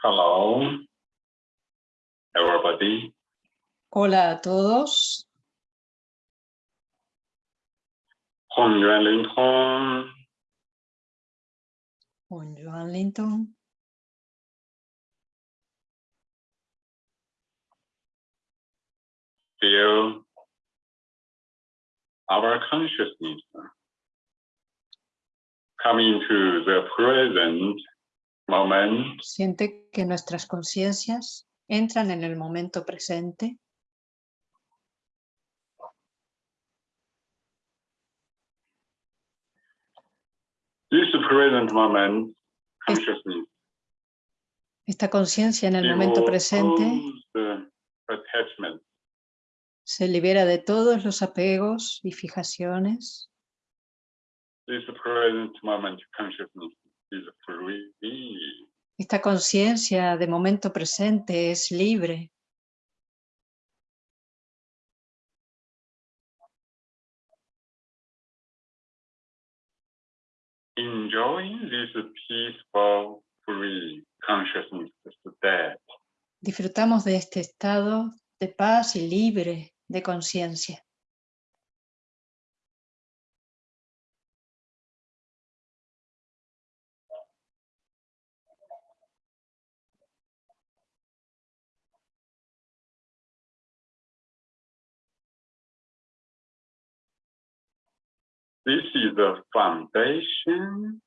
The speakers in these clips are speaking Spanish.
Hello, everybody. Hola a todos. Hong Yuan Linton. Hong Linton. Feel our consciousness coming to the present moment Siente que nuestras conciencias entran en el momento presente. This present moment consciousness Esta conciencia en el momento presente se libera de todos los apegos y fijaciones. This present moment consciousness. Esta conciencia de momento presente es libre. Enjoying this peaceful, free consciousness. Disfrutamos de este estado de paz y libre de conciencia. This is the foundation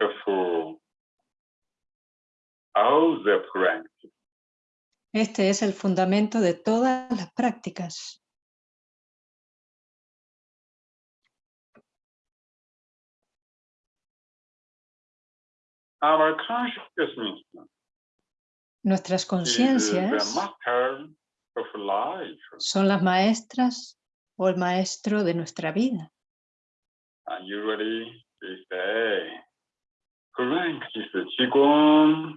of all the practice. Este es el fundamento de todas las prácticas. Our consciousness Nuestras conciencias son las maestras o el maestro de nuestra vida. And usually they say, practice Qigong,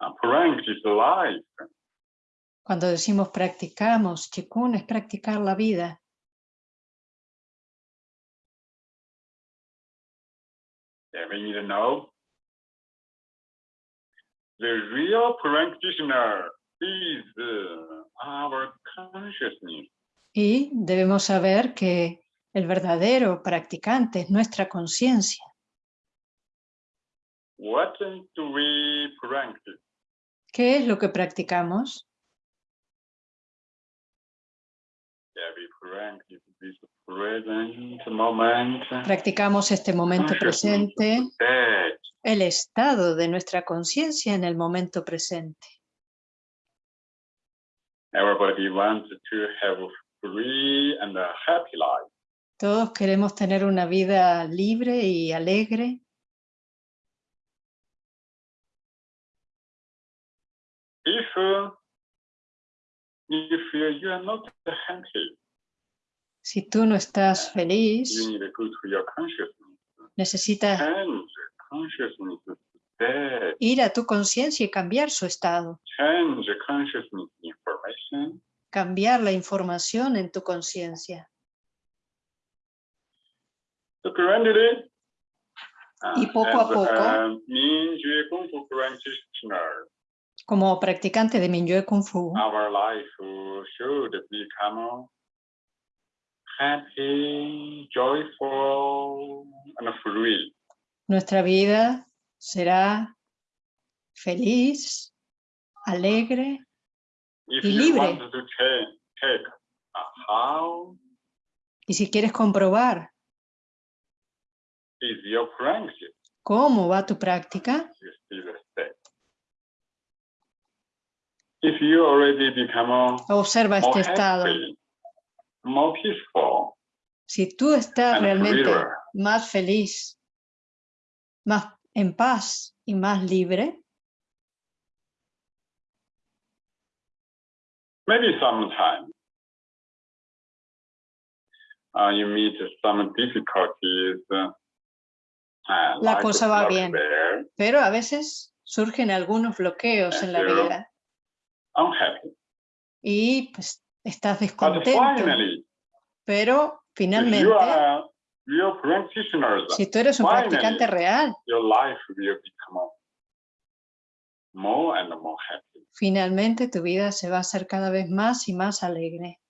and practice life. Cuando decimos practicamos, Chikun es practicar la vida. Yeah, we need to know the real practitioner is uh, our consciousness. Y debemos saber que el verdadero practicante es nuestra conciencia. ¿Qué es lo que practicamos? Practicamos este momento presente, el estado de nuestra conciencia en el momento presente. Everybody wants to have a free and a happy life. Todos queremos tener una vida libre y alegre. If if you are not happy, Si tú no estás feliz, necesitas ir a tu conciencia y cambiar su estado, cambiar la información en tu conciencia. So gradually, Y uh, poco a as poco. Como practicante de Minyue Kung Fu, our life should become happy, joyful, and free. nuestra vida será feliz, alegre If Y you libre. want to check, check uh, how y si quieres comprobar cómo va tu práctica, you see the state. If you already become observa more este estado. happy, more peaceful, Si tú estás and realmente freer, más feliz, más en paz y más libre, maybe sometime uh, you meet some difficulties. Uh, La like cosa va love bien. pero a veces surgen algunos bloqueos en la vida unhappy. y pues estás descontento, pero finalmente, si tú eres un practicante real, your life will become more and more happy. Finalmente tu vida se va a hacer cada vez más y más alegre.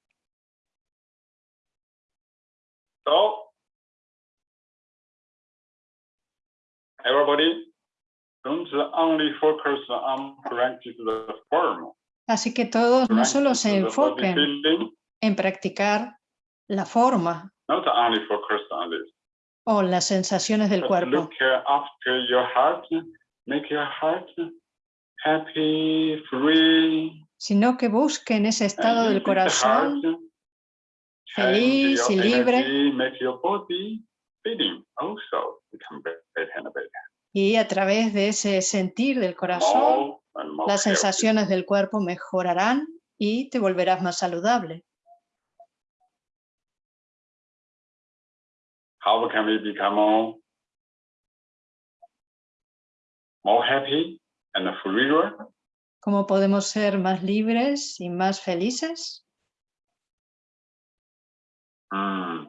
Everybody don't only focus on practice the form. Así que todos no solo se enfoquen en practicar la forma not only focus on this. o las sensaciones del But cuerpo, look after your heart, make your heart happy, free. sino que busquen ese estado del heart, corazón feliz your y libre. energy, Y a través de ese sentir del corazón, las sensaciones del cuerpo mejorarán y te volverás más saludable. How can we become more, more happy and freer? ¿Cómo podemos ser más libres y más felices? Mm,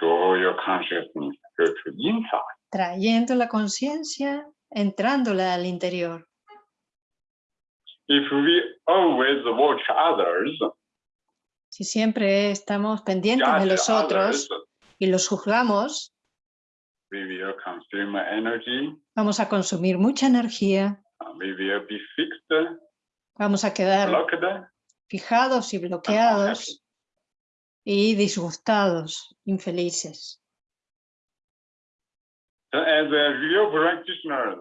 draw your consciousness go to inside. Trayendo la conciencia, entrándola al interior. If we always watch others, Si siempre estamos pendientes de los otros others, y los juzgamos, we will consume energy, vamos a consumir mucha energía, we will be fixed, vamos a quedar blocked, fijados y bloqueados y disgustados, infelices. Real practitioner,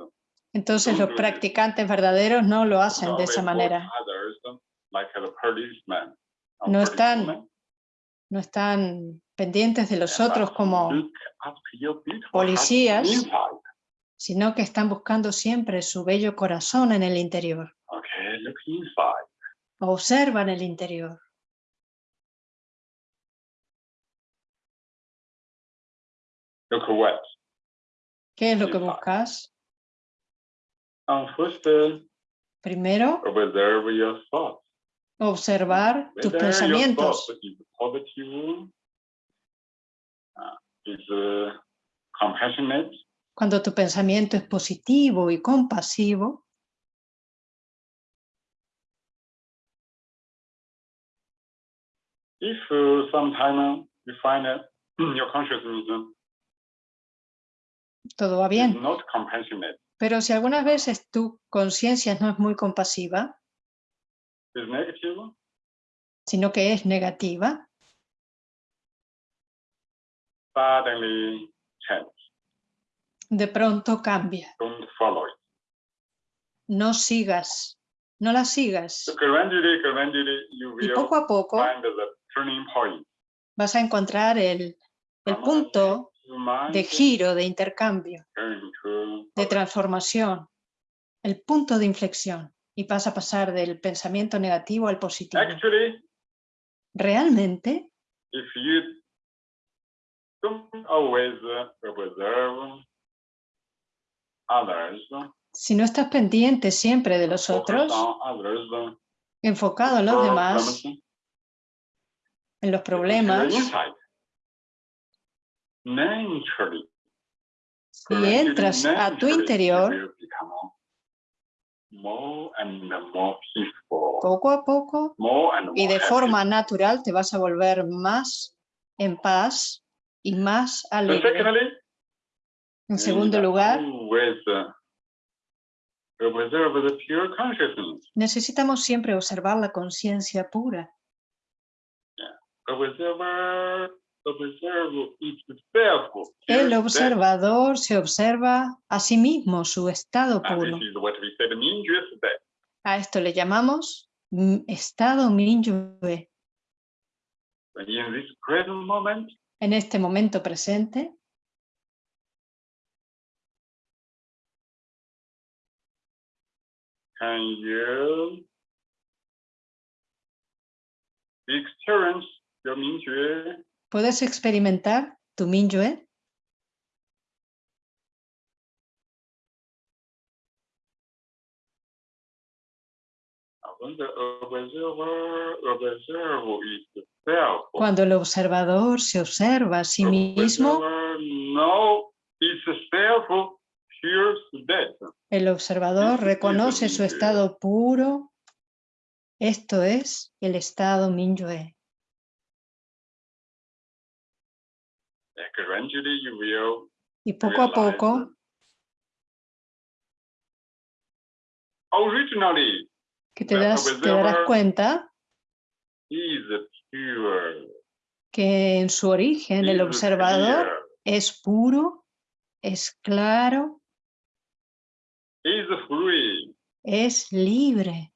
Entonces los practicantes verdaderos no lo hacen de esa manera. Or No están No están pendientes de los otros como policías. sino que están buscando siempre su bello corazón en el interior. Observan el interior. Look what? ¿Qué es lo que buscas? Um, first, uh, Primero, observe your thoughts. observar tus Whether your pensamientos. thought is positive, uh, is uh, compassionate, Cuando tu pensamiento es positivo y compasivo, if uh, sometime you find that your consciousness todo va bien. Pero si algunas veces tu conciencia no es muy compasiva, sino que es negativa, de pronto cambia. No sigas, no la sigas. Y poco a poco vas a encontrar el, el punto de giro, de intercambio, de transformación, el punto de inflexión y vas a pasar del pensamiento negativo al positivo. Realmente, uh, si no estás pendiente siempre de los otros, uh, enfocado en los demás, problems, en los problemas, gradually, entras a tu interior, poco a poco y de forma natural te vas a volver más en paz y más alegre. En segundo lugar, necesitamos siempre observar la conciencia pura. El observador se observa a sí mismo, su estado. And puro. A esto le llamamos mm, estado Minyue. En este momento presente, can you experience your ¿puedes experimentar tu Minyue? itself. Cuando el observador se observa a sí mismo. El observador reconoce su estado puro. Esto es el estado Minyue. Y poco a poco, que te, das, te darás cuenta que en su origen el observador es puro, es claro, es libre.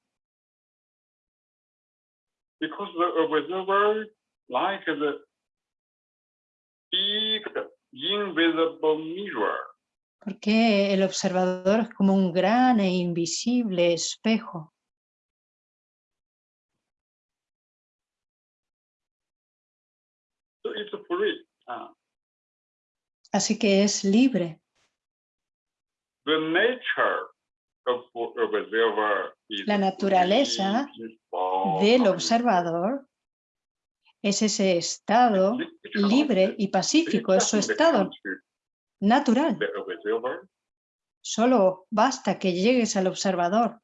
Because the observer, like the big invisible mirror, Porque el observador es como un gran e invisible espejo. so it's free. Uh, Así que es libre. the nature of observer is La naturaleza del observador es ese estado libre y pacífico, es su estado natural. Solo basta que llegues al observador.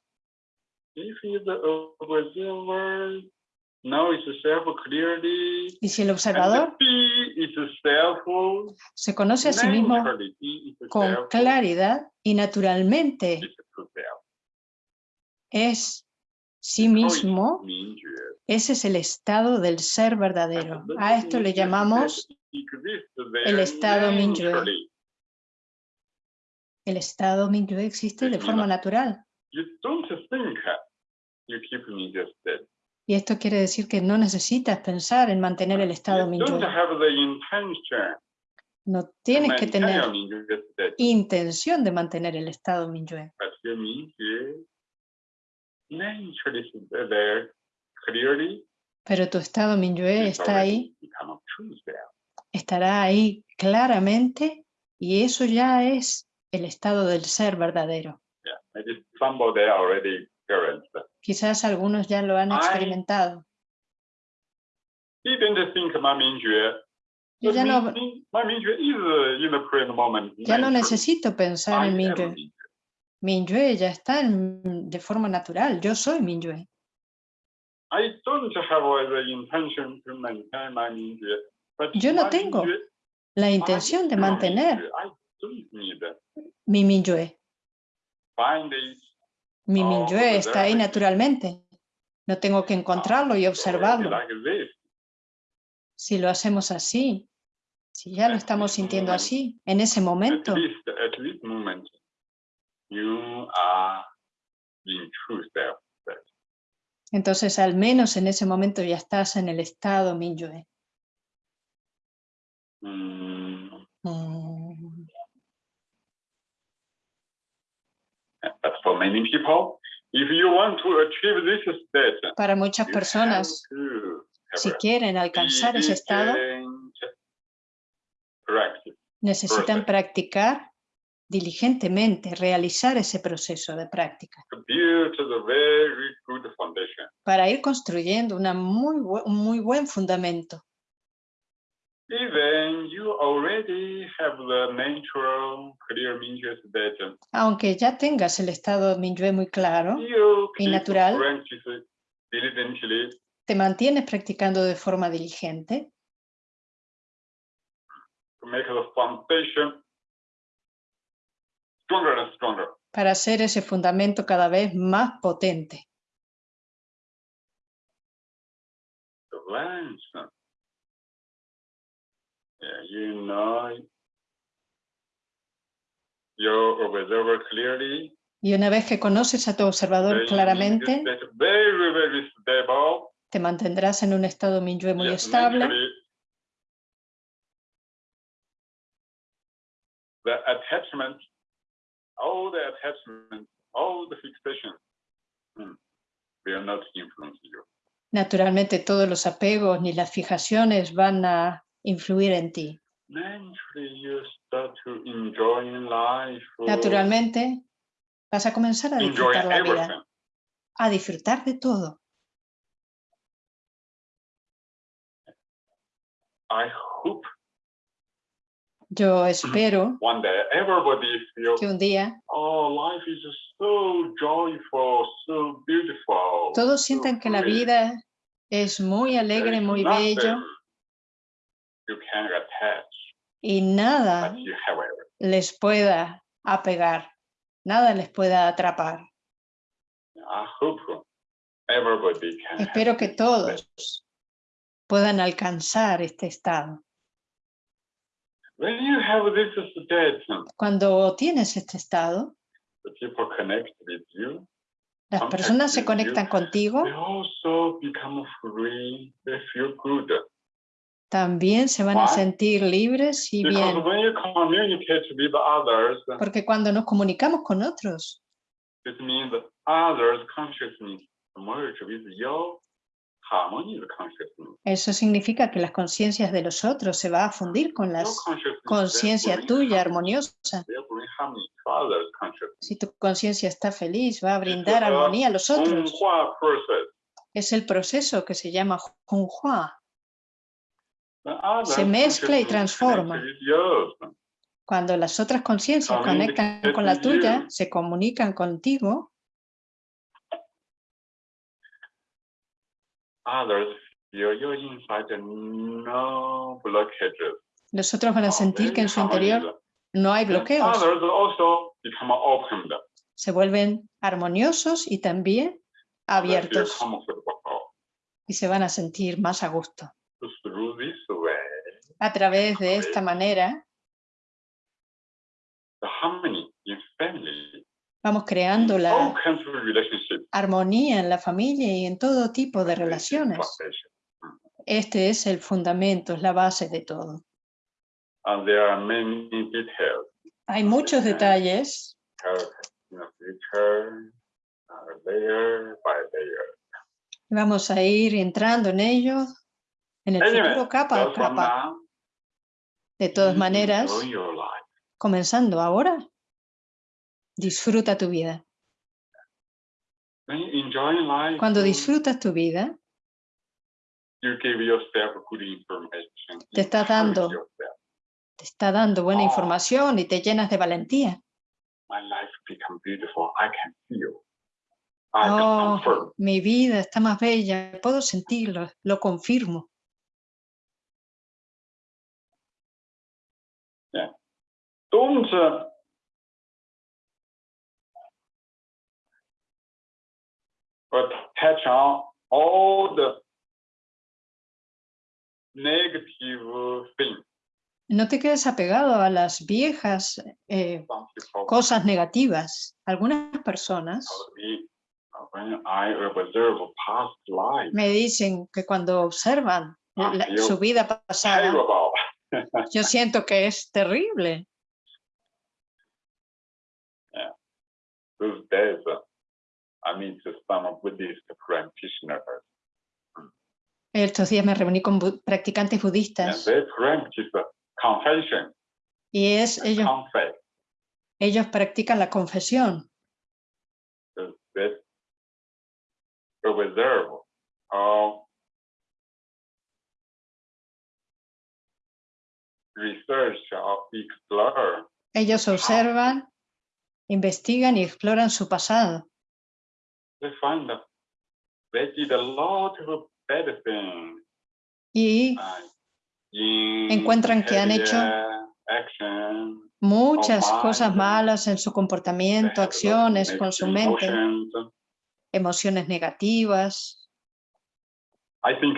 Y si el observador se conoce a sí mismo con claridad y naturalmente es sí mismo。Ese es el estado del ser verdadero. A esto le llamamos el estado naturally. el estado Minyue existe de forma natural. You don't think you keep me just dead. Y esto quiere decir que no necesitas pensar en mantener el estado intention No tienes que tener intención de mantener el estado Minyue. Pero tu estado Minyue está ahí, estará ahí claramente y eso ya es el estado del ser verdadero. Quizás algunos ya lo han experimentado. Yo ya no, ya necesito pensar en. Minyue. Minyue ya está en- de forma natural. Yo soy Minyue. I don't have the intention to maintain my Minyue. But Yo no tengo La intención de mantener mi Minyue. find it. Mi Minyue está ahí naturalmente. No tengo que encontrarlo y observarlo. Si lo hacemos así, si ya lo estamos sintiendo así, en ese momento, you are in true self. Entonces al menos en ese momento ya estás en el estado Minyue. Mm, Mm, But for many people, if you want to achieve this state, Para muchas personas, si quieren alcanzar ese estado, necesitan practicar diligentemente, realizar ese proceso de práctica para ir construyendo una muy, bu- un muy buen fundamento. Even you already have the natural clear Minyue state, Aunque ya tengas el estado Minyue muy claro, Y natural. te mantienes practicando de forma diligente to make the foundation stronger and stronger. para hacer ese fundamento cada vez más potente. Once, yeah, you know your observer clearly, Y una vez que conoces a tu observador claramente, get very, very stable. te mantendrás en un estado Minyue muy estable The attachment, all the attachment, all the fixation hmm, will not influence you. Naturalmente todos los apegos ni las fijaciones van a influir en ti. Naturally, you start to enjoy life. Naturalmente vas a comenzar a disfrutar la vida, a disfrutar de todo. I hope Yo espero que un día oh, life is so joyful, so beautiful. todos sientan que la vida es muy alegre, muy bello y nada les pueda apegar, nada les pueda atrapar. Espero que todos puedan alcanzar este estado. When you have this state, Cuando tienes este estado, the people connect with you. las personas se conectan contigo, They also become free. They feel good. también se van a sentir libres y bien. Porque cuando nos comunicamos con otros, eso significa que las conciencias de los otros se va a fundir con la conciencia tuya armoniosa. Si tu conciencia está feliz, va a brindar armonía a los otros. Es el proceso que se llama others' Se mezcla y transforma. connect with yours, Cuando las otras conciencias conectan con la tuya, se comunican contigo, Others feel your inside no blockages. los otros van a Oh, sentir que en su interior no hay bloqueos. Others also become opened. Se vuelven armoniosos y también abiertos y se van a sentir más a gusto. Way, A través de esta manera, vamos creando la armonía en la familia y en todo tipo de is relaciones. Este es el fundamento, es la base de todo. And there are many details. Hay muchos detalles. Vamos a ir entrando en ellos en el futuro capa a capa. De todas maneras, comenzando ahora, disfruta tu vida. Cuando disfrutas tu vida. Te estás encourage dando te está dando buena Oh. información y te llenas de valentía. Oh, mi vida está más bella, puedo sentirlo, lo confirmo. Don't uh, attach on all the negative things. No te quedes apegado a las viejas eh, cosas negativas. Algunas personas me, dicen que cuando observan la- su vida pasada, yo siento que es terrible. I meet some Buddhist practitioners, Estos días me reuní con bu- practicantes and budistas they practice confession, y es ellos, confess. ellos practican la confesión. or research or explore Ellos observan, investigan y exploran su pasado. They find that they did a lot of bad things Y Encuentran que han hecho muchas cosas malas en su comportamiento, acciones, con su mente, emociones negativas. I think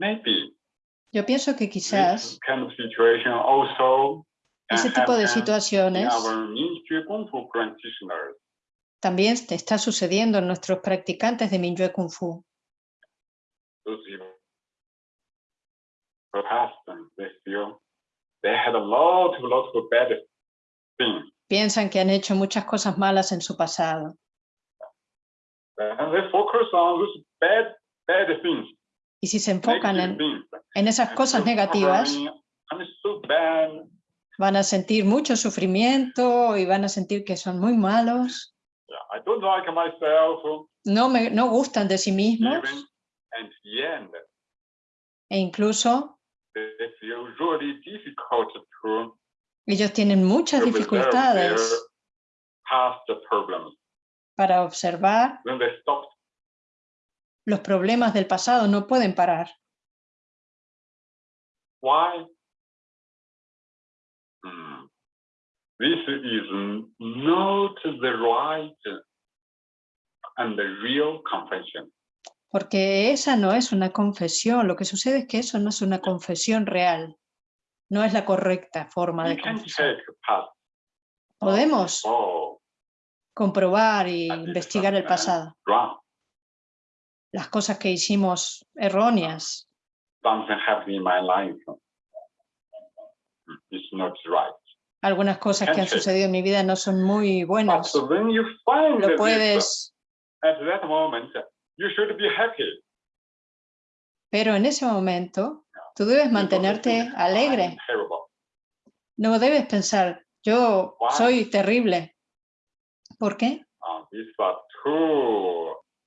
maybe Yo pienso que quizás ese tipo de situaciones también está sucediendo en nuestros practicantes de Minyue Kung Fu. Piensan que han hecho muchas cosas malas en su pasado y si se enfocan en, en esas cosas negativas, van a sentir mucho sufrimiento y van a sentir que son muy malos, I don't like myself. no, me, no gustan de sí mismos Even and the end, e incluso difficult to Ellos tienen muchas dificultades para observar When they stop, los problemas del pasado, no pueden parar. why? This is not the right and the real confession. Porque esa no es una confesión. Lo que sucede es que eso no es una confesión real. No es la correcta forma de confesar. Podemos Oh, comprobar y I did investigar el pasado, las cosas que hicimos erróneas, Something happened in my life. It's not right. Algunas cosas que han sucedido en mi vida no son muy buenas. Lo puedes, pero en ese momento tú debes mantenerte alegre. No debes pensar, yo soy terrible. ¿Por qué?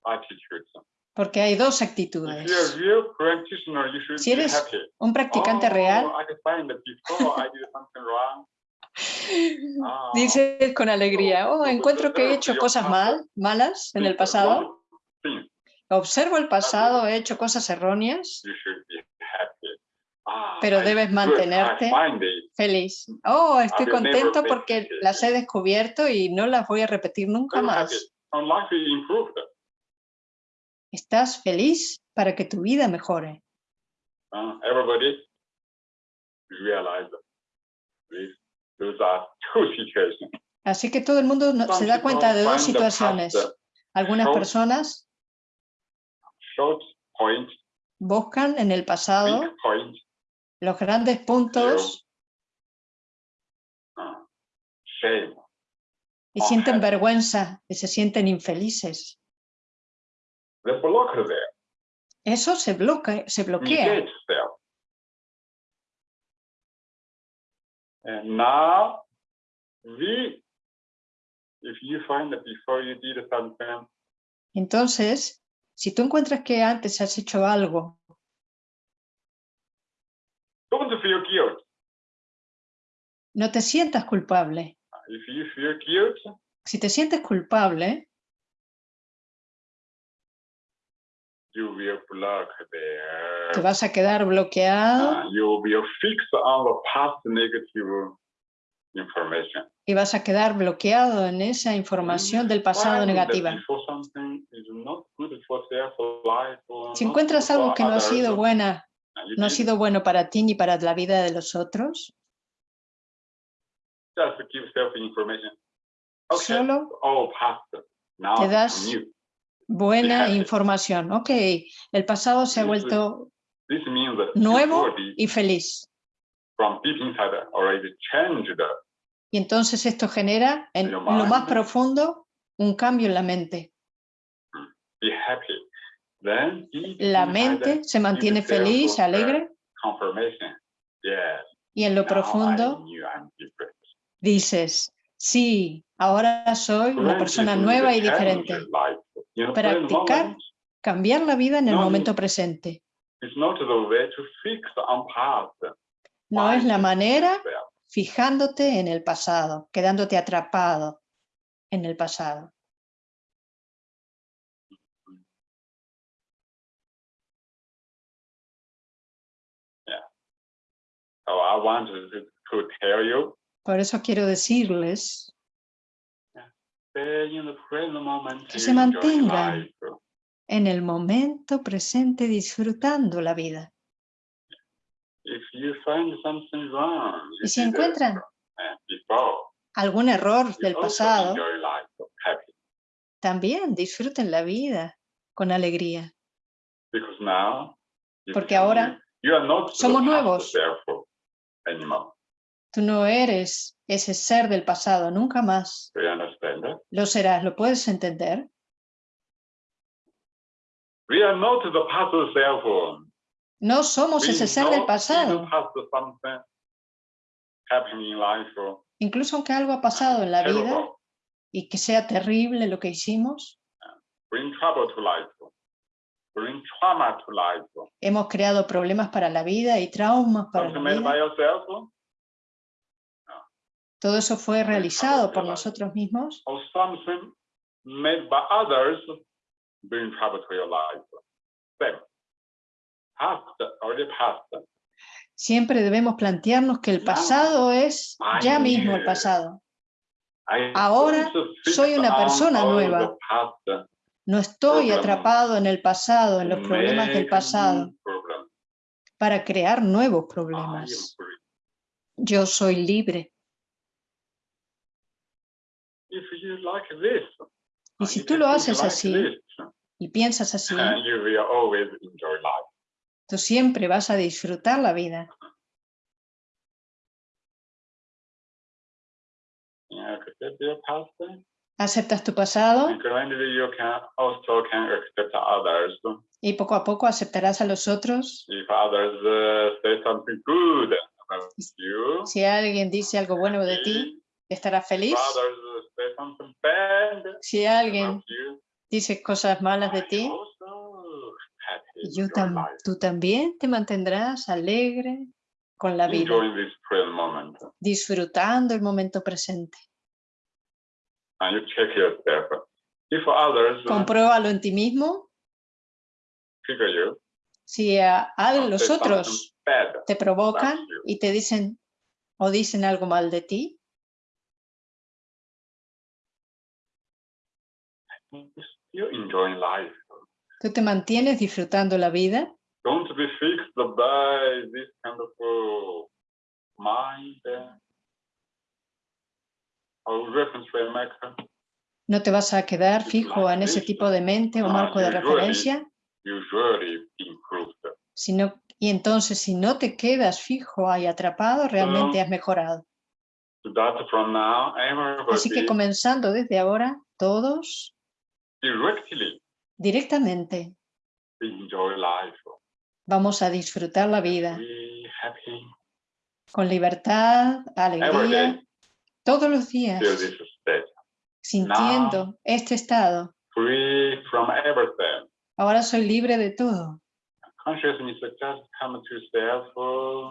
Attitudes. Porque hay dos actitudes. Si eres un practicante oh, real, Ah, dices con alegría, oh, encuentro que he hecho cosas mal, malas en el pasado, observo el pasado, he hecho cosas erróneas. Ah, Pero debes mantenerte feliz. Oh, estoy contento porque las he descubierto y no las voy a repetir nunca más. Estás feliz para que tu vida mejore. Situations. Así que todo el mundo se da cuenta de dos situaciones. Algunas personas buscan en el pasado los grandes puntos shame. y Oh, sienten vergüenza y se sienten infelices. Eso se bloquea, se bloquea. And now, we, if you find that before you did something, Entonces, si tú encuentras que antes has hecho algo, don't feel guilt. no te sientas culpable. If you feel guilt, Si te sientes culpable, you will there. te vas a quedar bloqueado Uh, you will fix on the past negative information. y vas a quedar bloqueado en esa información del pasado negativa. Si encuentras algo que no ha sido buena, no ha sido bueno para ti ni para la vida de los otros, solo te das-. Buena información. Ok, el pasado se ha vuelto nuevo y feliz. Y entonces esto genera en lo más profundo un cambio en la mente. La mente se mantiene feliz, alegre, y en lo profundo dices, sí, ahora soy una persona nueva y diferente. Practicar Cambiar la vida en el momento presente. No es la manera fijándote en el pasado, quedándote atrapado en el pasado. Por eso quiero decirles stay in the present moment. Que se mantengan. en el momento presente disfrutando la vida. Y si encuentran algún error del pasado, también disfruten la vida con alegría. Because now, you Porque ahora somos nuevos. Tú no eres ese ser del pasado, nunca más. Lo serás, ¿lo puedes entender? We are not the past self. No somos ese ser del pasado. Incluso aunque algo ha pasado en la vida y que sea terrible lo que hiciming bring trouble to life. bring trauma to life. Hemos creado problemas para la vida y traumas para la vida. Todo eso fue realizado por nosotros mismos. Siempre debemos plantearnos que el pasado es ya mismo el pasado. Ahora soy una on persona nueva. No estoy atrapado en el pasado, en los problemas del pasado, para crear nuevos problemas. Yo soy libre. Y si tú lo haces así y piensas así, tú siempre vas a disfrutar la vida. Aceptas tu pasado y poco a poco aceptarás a los otros. Uh, Si alguien dice algo bueno de ti, estarás feliz. Si alguien dice cosas malas de ti, yo tam- tú también te mantendrás alegre con la vida, disfrutando el momento presente. Uh, Compruébalo en ti mismo. Si a, a los otros te provocan y te dicen o dicen algo mal de ti, you're enjoying life. tú te mantienes disfrutando la vida. Don't be fixed by this kind of uh, mind or reference framework. No te vas a quedar fijo en ese tipo de mente o marco de referencia, improved. sino, y entonces si no te quedas fijo ahí atrapado, realmente has mejorado. Así que comenzando desde ahora, todos directly directamente enjoy life. vamos a disfrutar la vida Be happy con libertad, alegría, day. todos los días, sintiendo este estado. Free from everything. Ahora soy libre de todo.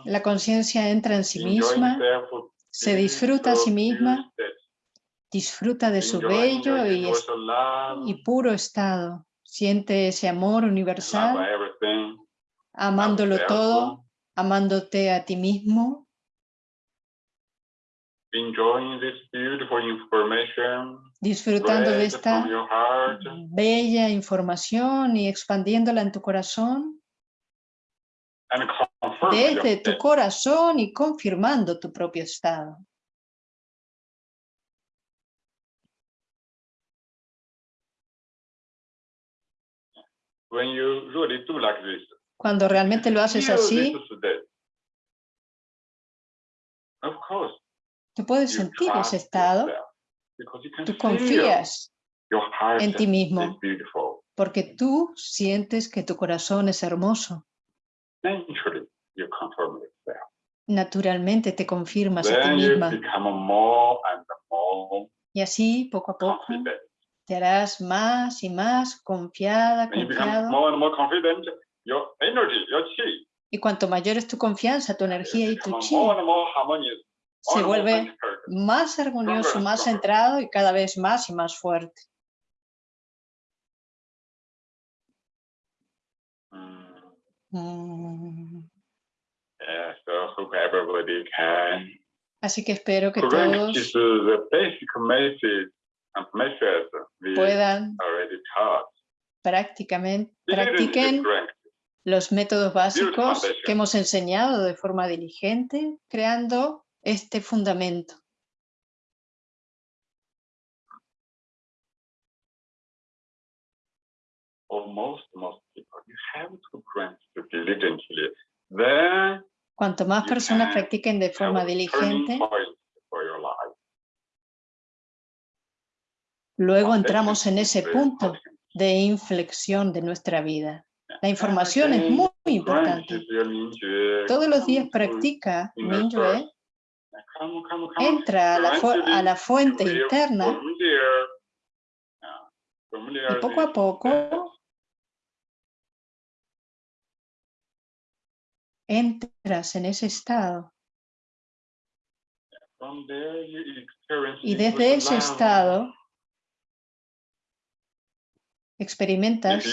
La conciencia entra en sí misma, se disfruta a sí misma. Disfruta de su bello y, puro estado. Siente ese amor universal, amándolo todo, amándote a ti mismo, disfrutando de esta bella información y expandiéndola en tu corazón, desde tu corazón y confirmando tu propio estado. When you really do like this, Cuando realmente lo haces así. Of course, tú puedes you sentir ese estado, tú feel confías your heart en ti is mismo. beautiful. porque tú sientes que tu corazón es hermoso. Naturalmente te confirmas a ti misma y así poco a poco. Te harás más y más confiada, confiado. more and more confident, your energy, your chi, Y cuanto mayor es tu confianza, tu energía y tu chi, more and more se and more vuelve más armonioso, Stronger, más stronger. centrado y cada vez más y más fuerte. Mm, Mm. Yeah, so hope everybody can Así que espero que todos the basic message puedan practiquen los métodos básicos que hemos enseñado de forma diligente, creando este fundamento. Cuanto más personas practiquen de forma diligente, luego entramos en ese punto de inflexión de nuestra vida. La información es muy importante. Todos los días practica Mingyue, entra a la, fu- a la fuente interna. familiar y poco a poco entras en ese estado. Y desde ese estado experimentas.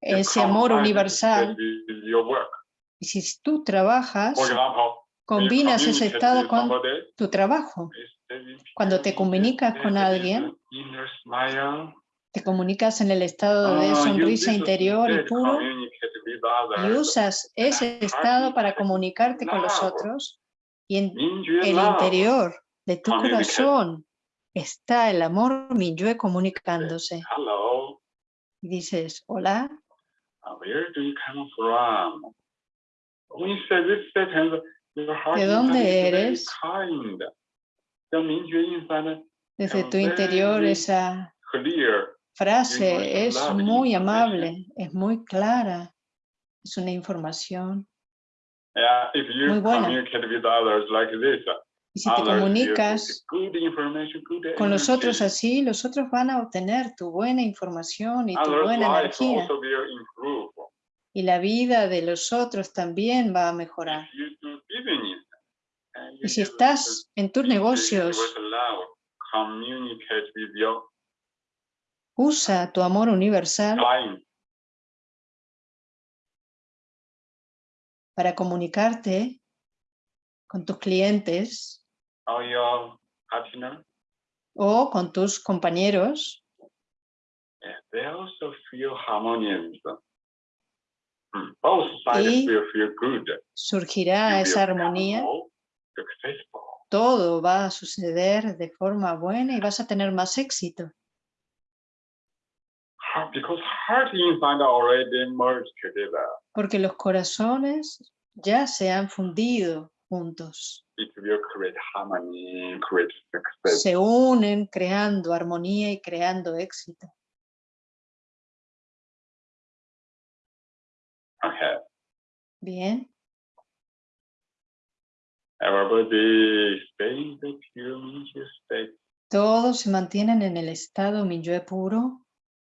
Ese amor universal. y si tú trabajas, combinas ese estado con tu trabajo. Cuando te comunicas con alguien. Te comunicas en el estado de Ah, you sonrisa interior y puro y usas ese estado para comunicarte con los otros y en el interior de tu corazón está el amor Minyue comunicándose. Hello, Y dices, hola, where do you come from? When you say this sentence, your heart ¿De dónde eres? kind. Desde tu interior esa clear. frase es muy amable, es muy clara, es una información. Muy buena. Y si te comunicas con los otros así, los otros van a obtener tu buena información y tu buena energía. Y la vida de los otros también va a mejorar. Y si estás en tus negocios, usa tu amor universal para comunicarte con tus clientes or your partner, o con tus compañeros they also feel harmonious. Hmm, Both sides Y will feel good. surgirá esa armonía. Todo va a suceder de forma buena y vas a tener más éxito. Porque los corazones ya se han fundido juntos. It will create harmony, create success. Se unen creando armonía y creando éxito. Okay. Bien. Everybody stay the pure state. Todos se mantienen en el estado Minyue puro.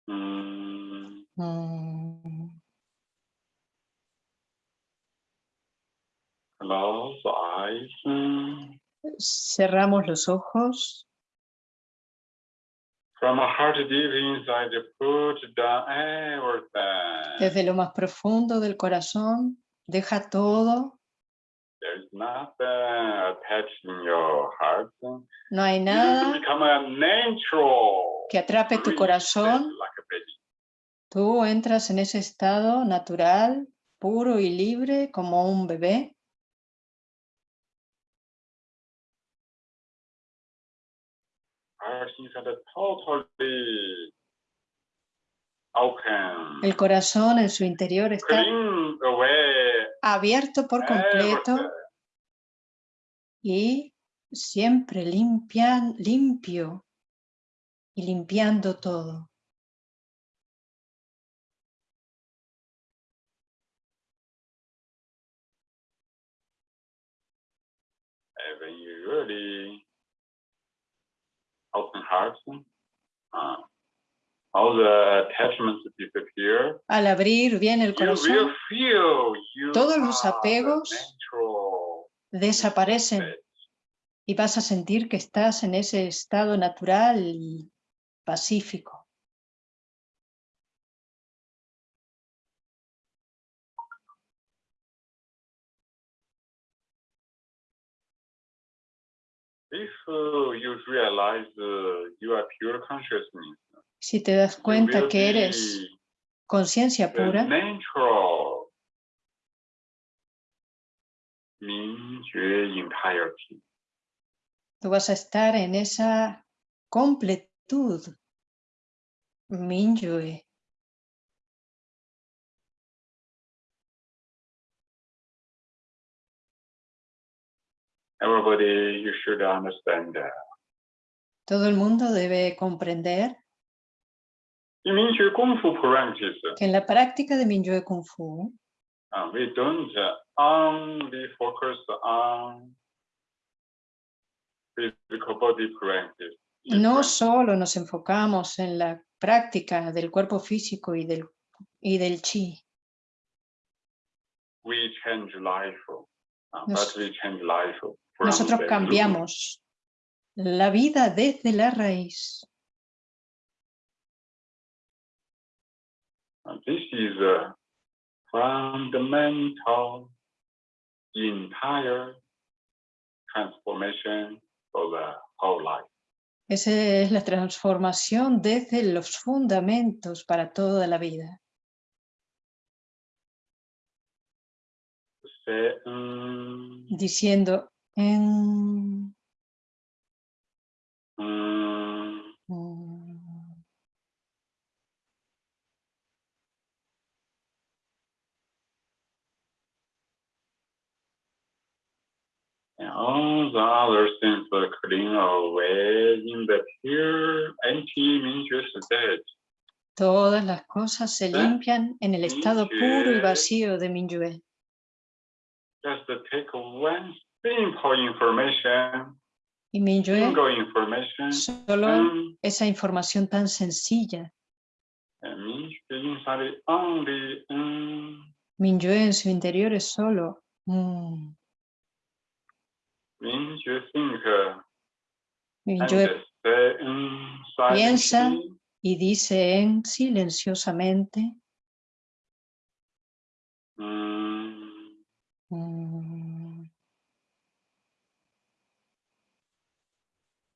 Mm, Mm, close eyes. Cerramos los ojos. From a heart deep inside, put down everything. Desde lo más profundo del corazón, deja todo. There's nothing attached in your heart. No hay nada become a natural. que atrape tu corazón. like. Tú entras en ese estado natural, puro y libre como un bebé. El corazón en su interior está abierto por completo everything. y siempre limpian, limpio y limpiando todo. Really open heart, uh, all the attachments disappear. Al abrir bien el corazón, todos los apegos desaparecen. y vas a sentir que estás en ese estado natural y pacífico. If uh, you realize uh, you are pure consciousness, Si te das cuenta que eres conciencia pura, tú vas a estar en esa completud. Minyue. Everybody, you should understand that. Todo el mundo debe comprender In Mingyue Kung Fu practice, que en la práctica de Minyue Kung Fu uh, we don't only focus on physical body practice. in no solo nos enfocamos en la práctica del cuerpo físico y del, y del chi, we change life, uh, Nos- but we change life Nosotros cambiamos la vida desde la raíz. This is a fundamental entire transformation of the whole life. Esa es la transformación desde los fundamentos para toda la vida. Mm, Diciendo en... and all the other things are clean away in the pure anti-Minjue state. Todas las cosas se ¿Eh? limpian en el estado puro y vacío de Minyue. Just take one simple information, single information, solo and, esa información tan sencilla, Minyue en su interior es solo mm, mm, Piensa. y dice en silenciosamente. Mm, mm,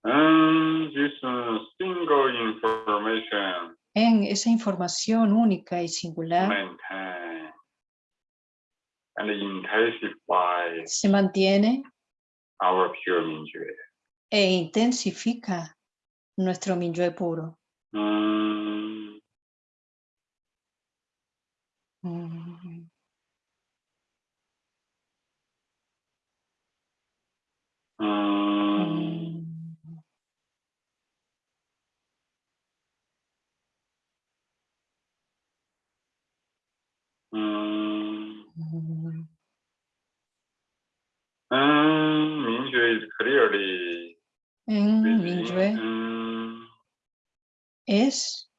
and this uh, single information. En esa información única y singular maintain. And intensify se mantiene our pure Minjue. e intensifica nuestro Minyue puro. Mm, mm, mm, mm. mm. Mm, Minjue is clearly En within, Minyue mm, es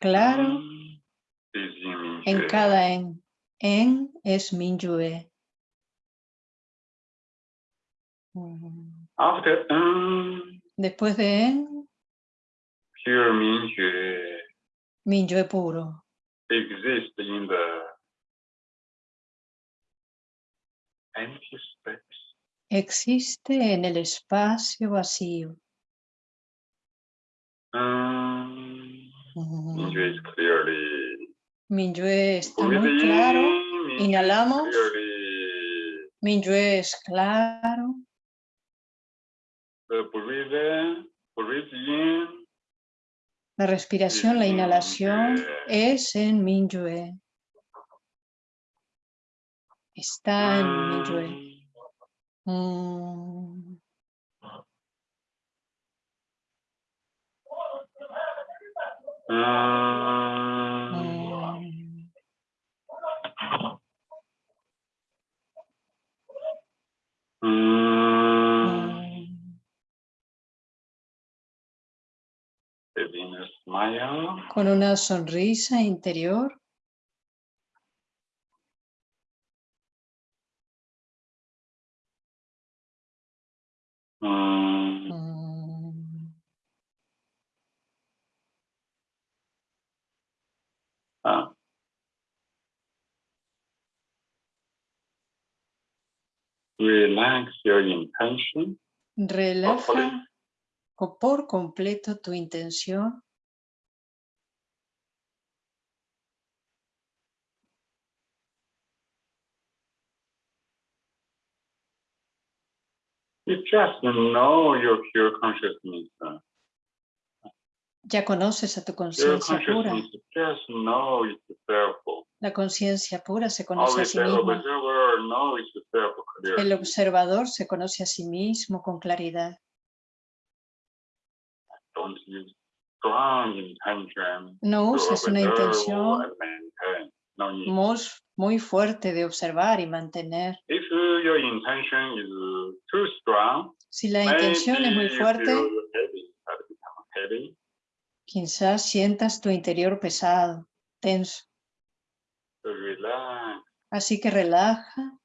claro mm, en cada en. En es Minyue. Mm. After mm, Después de en, pure Minjue Minyue puro. exists in the Existe en el espacio vacío. Is clearly Minyue está muy claro. Inhalamos. Minyue es claro. La respiración, la inhalación es en Minyue. Está en Minyue. Mm. mm, Mm. Within a smile, Con una sonrisa interior. Ah. Relax your intention. Relaja por completo tu intención. You just know your pure consciousness. uh, Ya conoces a tu conciencia pura. just know. La conciencia pura se conoce a sí the misma. itself El observador se conoce a sí mismo con claridad. Don't use strong intention No uses una intención muy fuerte de observar y mantener. If your intention is too strong, Si la intención es muy fuerte, heavy, quizás sientas tu interior pesado, tenso. So relax. Así que relaja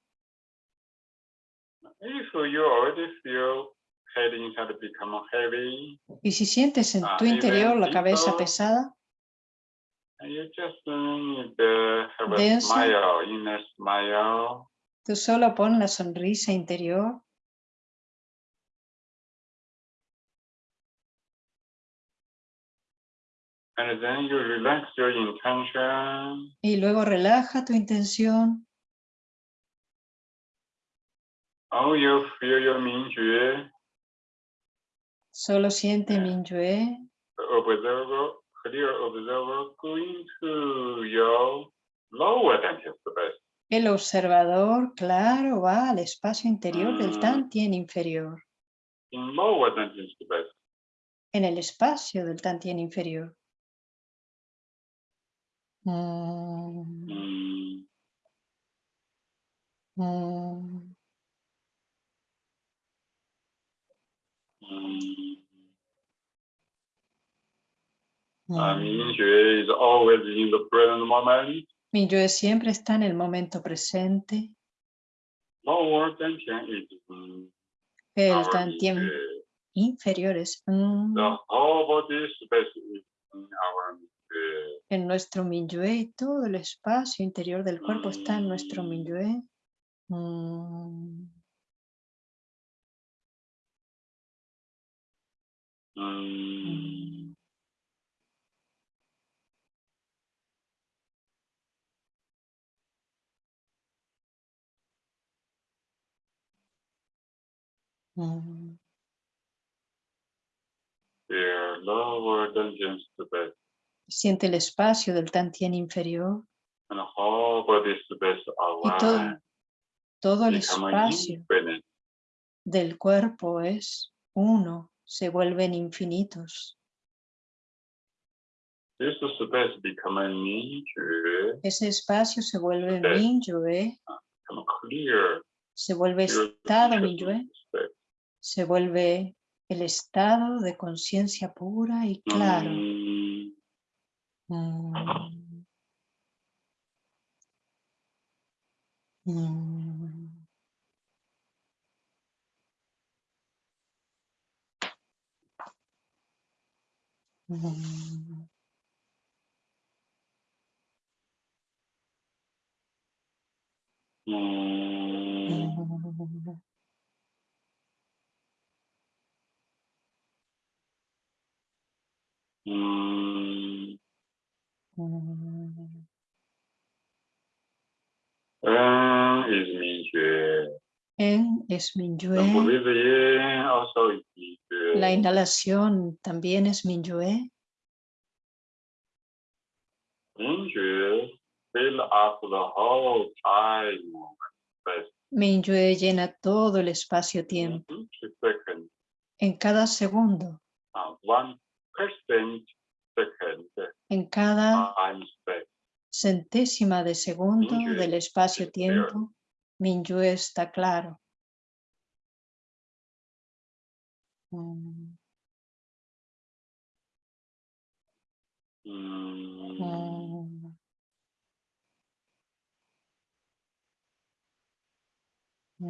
If you already feel heavy, y si sientes en Ah, tu y interior la cabeza pesada, and you just to have a Densa. smile, inner smile. tú solo pon la sonrisa interior And then you relax your intention. y luego relaja tu intención. Oh, you feel your Mingjue, Solo siente. Minyue, observer, clear observer, going to your lower dental space. el observador, claro, va al espacio interior del Mm. Tantien inferior, In lower space. en el espacio del Tantien inferior. Mm, Mm, mm, mm. Mm. Mingjue is always in the present moment. Minyue siempre está en el momento presente. Lower dental is mm, El our Tantien Mingjue. inferior es mm, The whole body space is in our Mingjue. en nuestro Minyue todo el espacio interior del cuerpo está en nuestro Mm. Minyue. Mm, Mm. Mm. Siente el espacio del Tantien inferior. Y todo, todo el espacio del cuerpo es uno, se vuelven infinitos. Ese espacio se vuelve Minyue, ¿eh? se vuelve estado Minyue, se vuelve el estado de conciencia pura y claro. Mm. Mm. Mm. Mm. Mm. es Minyue. La inhalación también es Minyue. Minyue llena todo el espacio-tiempo. En cada segundo. En cada centésima de segundo del espacio-tiempo, Minyue está claro. Ừ. Ừ. Ừ.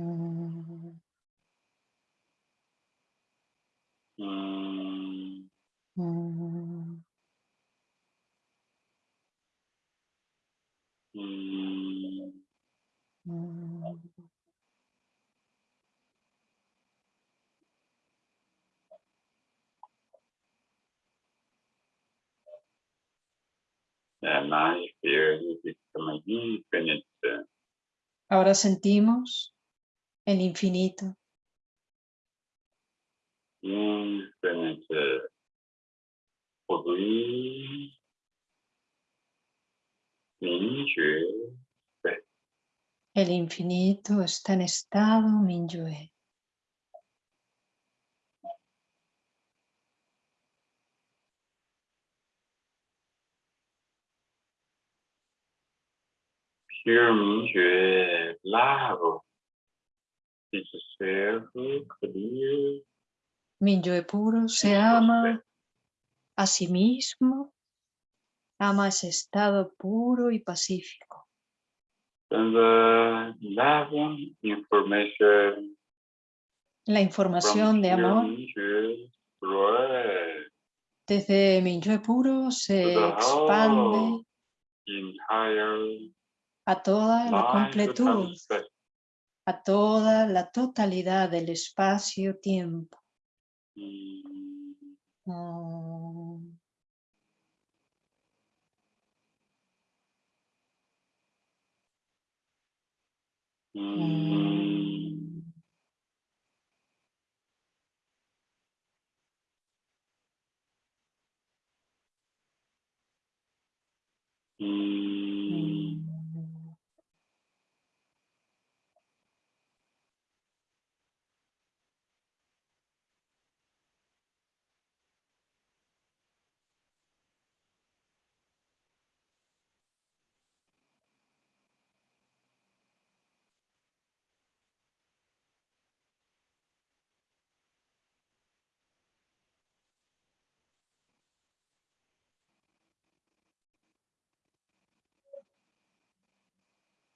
Ừ. Ahora sentimos el infinito, infinite el infinito está en estado Minyue. Self clear Minyue puro se ama a sí mismo, ama ese estado puro y pacífico. And the loving information La información de amor. Desde Minyue puro se expande a toda la life completud, a toda la totalidad del espacio-tiempo. Mm. Mm. Mm.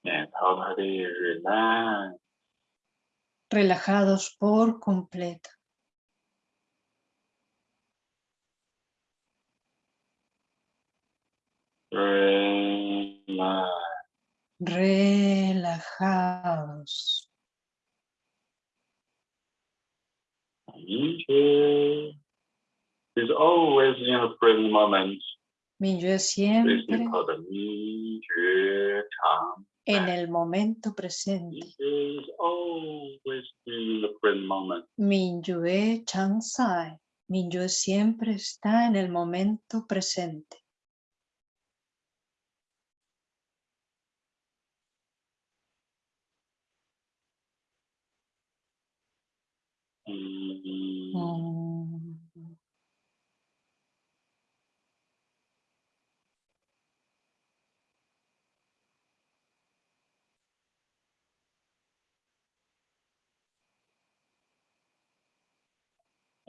And totally relax. Relajados por completo. Relax. Relajados. Mingyue is always in the present moment. This siempre is called. En el momento presente. Present moment. Minyue Changsai. Minyue siempre está en el momento presente. Mm. Mm.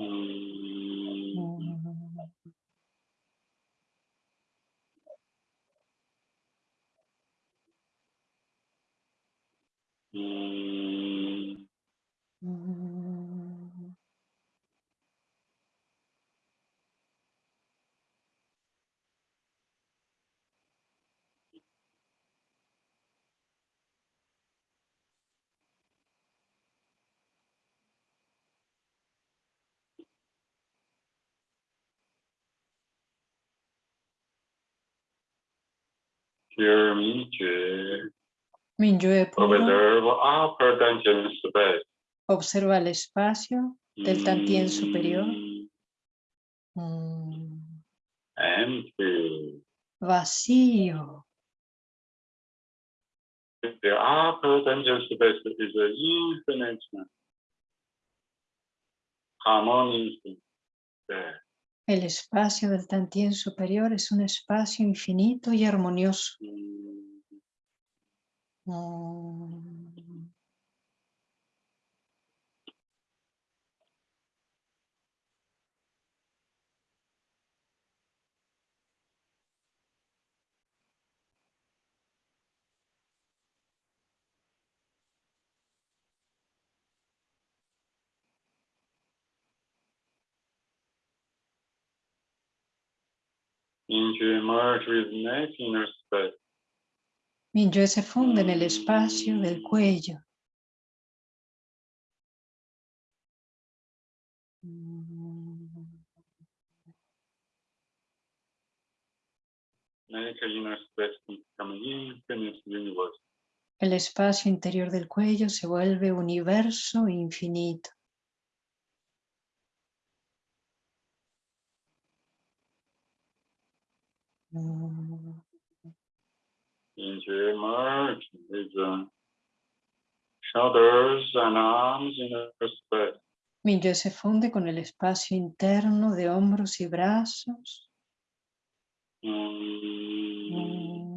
Mm. Mm. Mm. Mm. Pure Mingyue. Dimension space. observa el espacio del Tantien superior. Mm. Mm. Empty. Vacío. The upper space is an infinite harmonious space. El espacio del Tantien superior es un espacio infinito y armonioso. Mm. Into merge with neck inner space. Se funde en el espacio del cuello. Mm. El espacio interior del cuello se vuelve universo infinito. Merge shoulders and arms inner space. Minyue se funde con el espacio interno de hombros y brazos. Mm. Mm.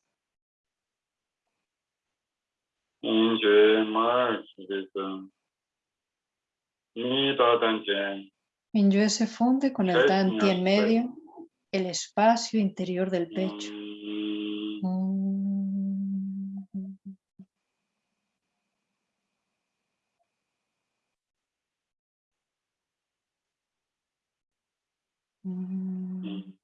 Injue merge with the Nida Danjian. Minyue se funde con el Danti en medio, el espacio interior del pecho. Mm, Mm. Mm. mm.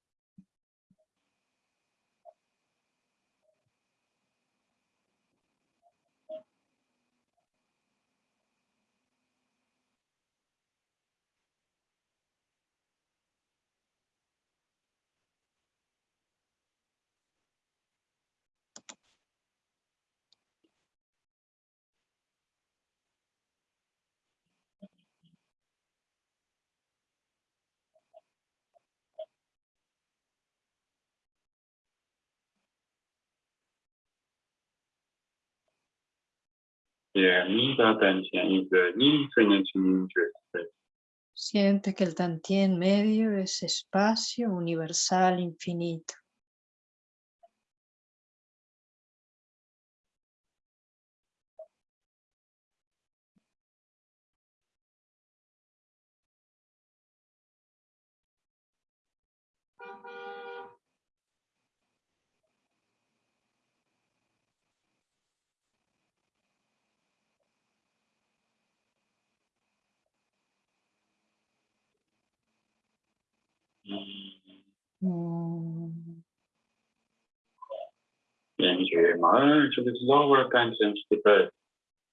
Siente que el Tantien medio es espacio universal infinito.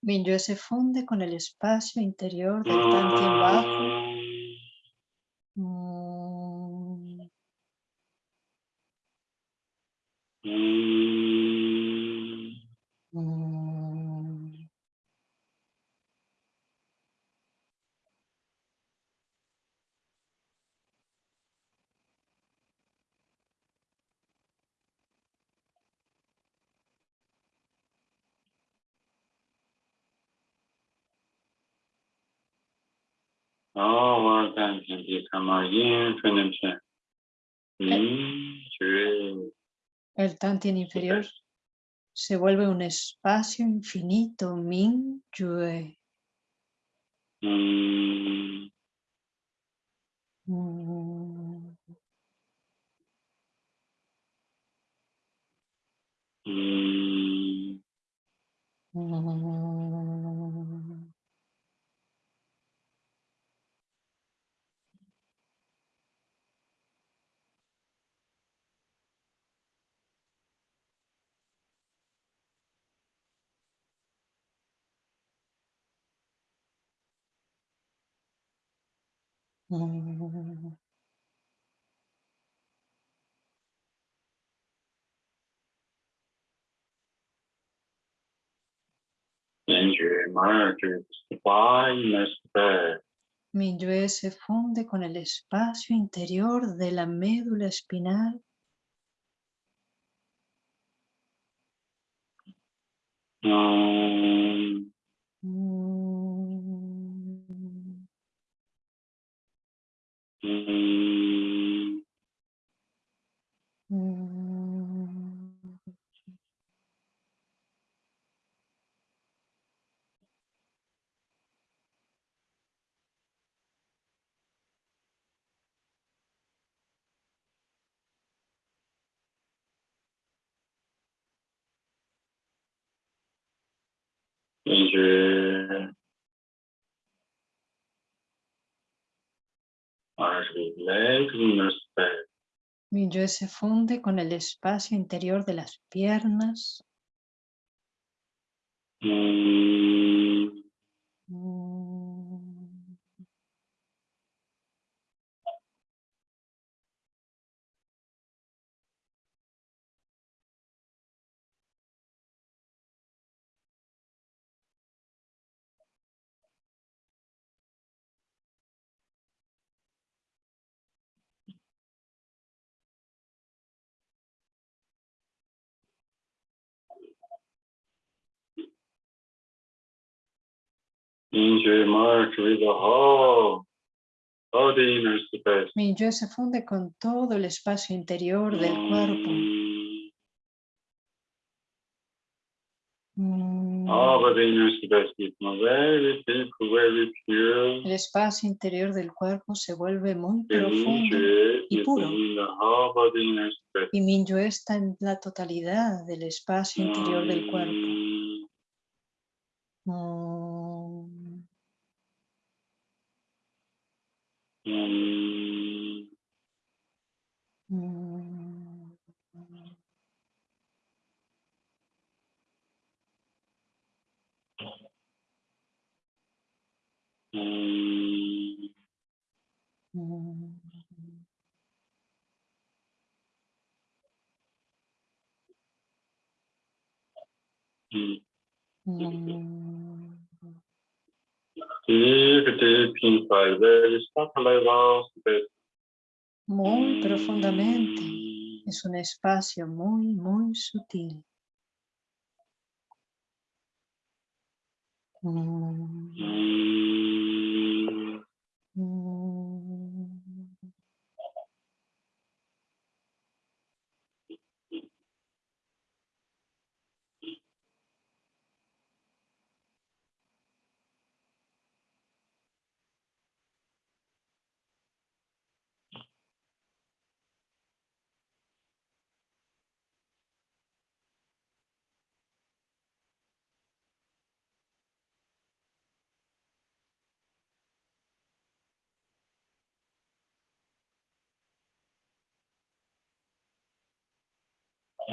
Minyue se funde con el espacio interior del Tantien bajo. Lower Danjian become a infinite injue El Tantien inferior se vuelve un espacio infinito, Min Yue. Mm. mm. Mm. Mm. Space. Minyue se funde con el espacio interior de la médula espinal. Mm. Mm, Mm. Space. Minyue se funde con el espacio interior de las piernas. Mm, Mm. Mingyue merge with the whole of the inner space. Mingyue se funde con todo el espacio interior del cuerpo. Mm, All of the inner space become very deep, very pure. El espacio interior del cuerpo se vuelve muy The profundo y puro. y Mingyue está en la totalidad del espacio interior del cuerpo. Mm, Mm, mm, mm, mm, mm. mm. Mm, Deep, Muy profundamente. Es un espacio muy, muy sutil. Mm, mm.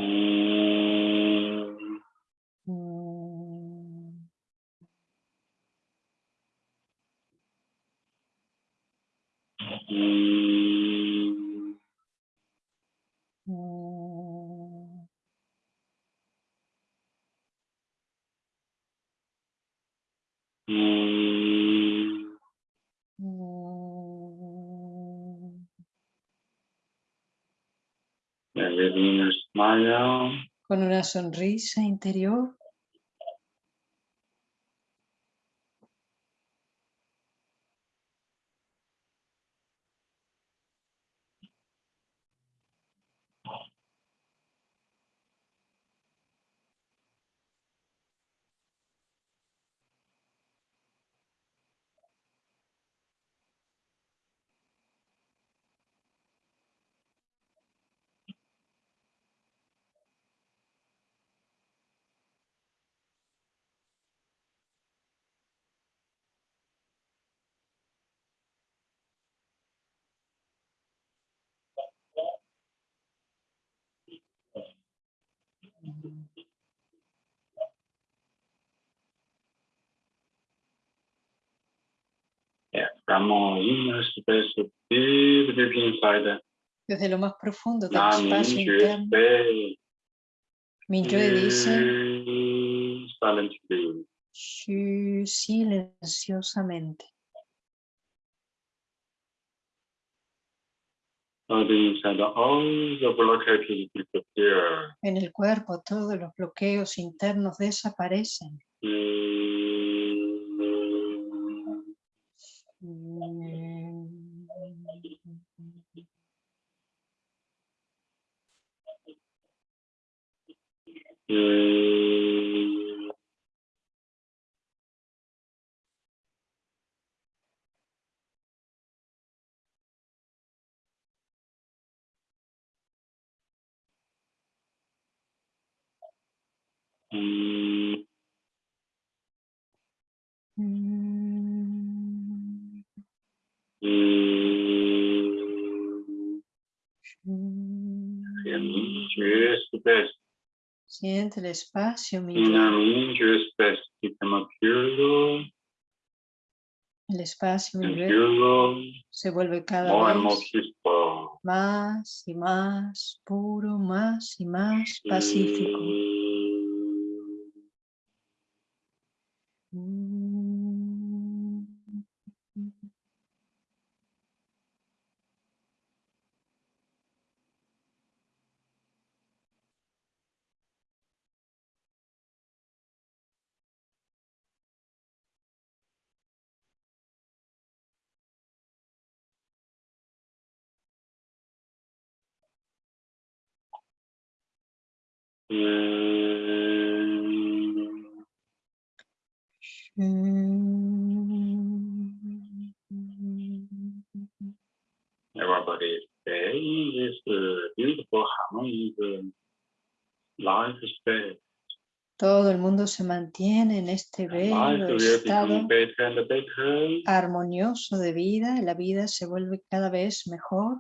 Mm. Mm, Con una sonrisa interior, desde lo más profundo del espacio interno, stay Mingyue dice, silenciosamente. En el cuerpo todos los bloqueos internos desaparecen. Mm, Mm. Mm, mm, Mm. mm. Siente el espacio, become pure El espacio, se vuelve cada vez más y más puro, más y más pacífico. Mm, Everybody stay beautiful life state. Todo el mundo se mantiene en este bello estado armonioso de vida, la vida se vuelve cada vez mejor.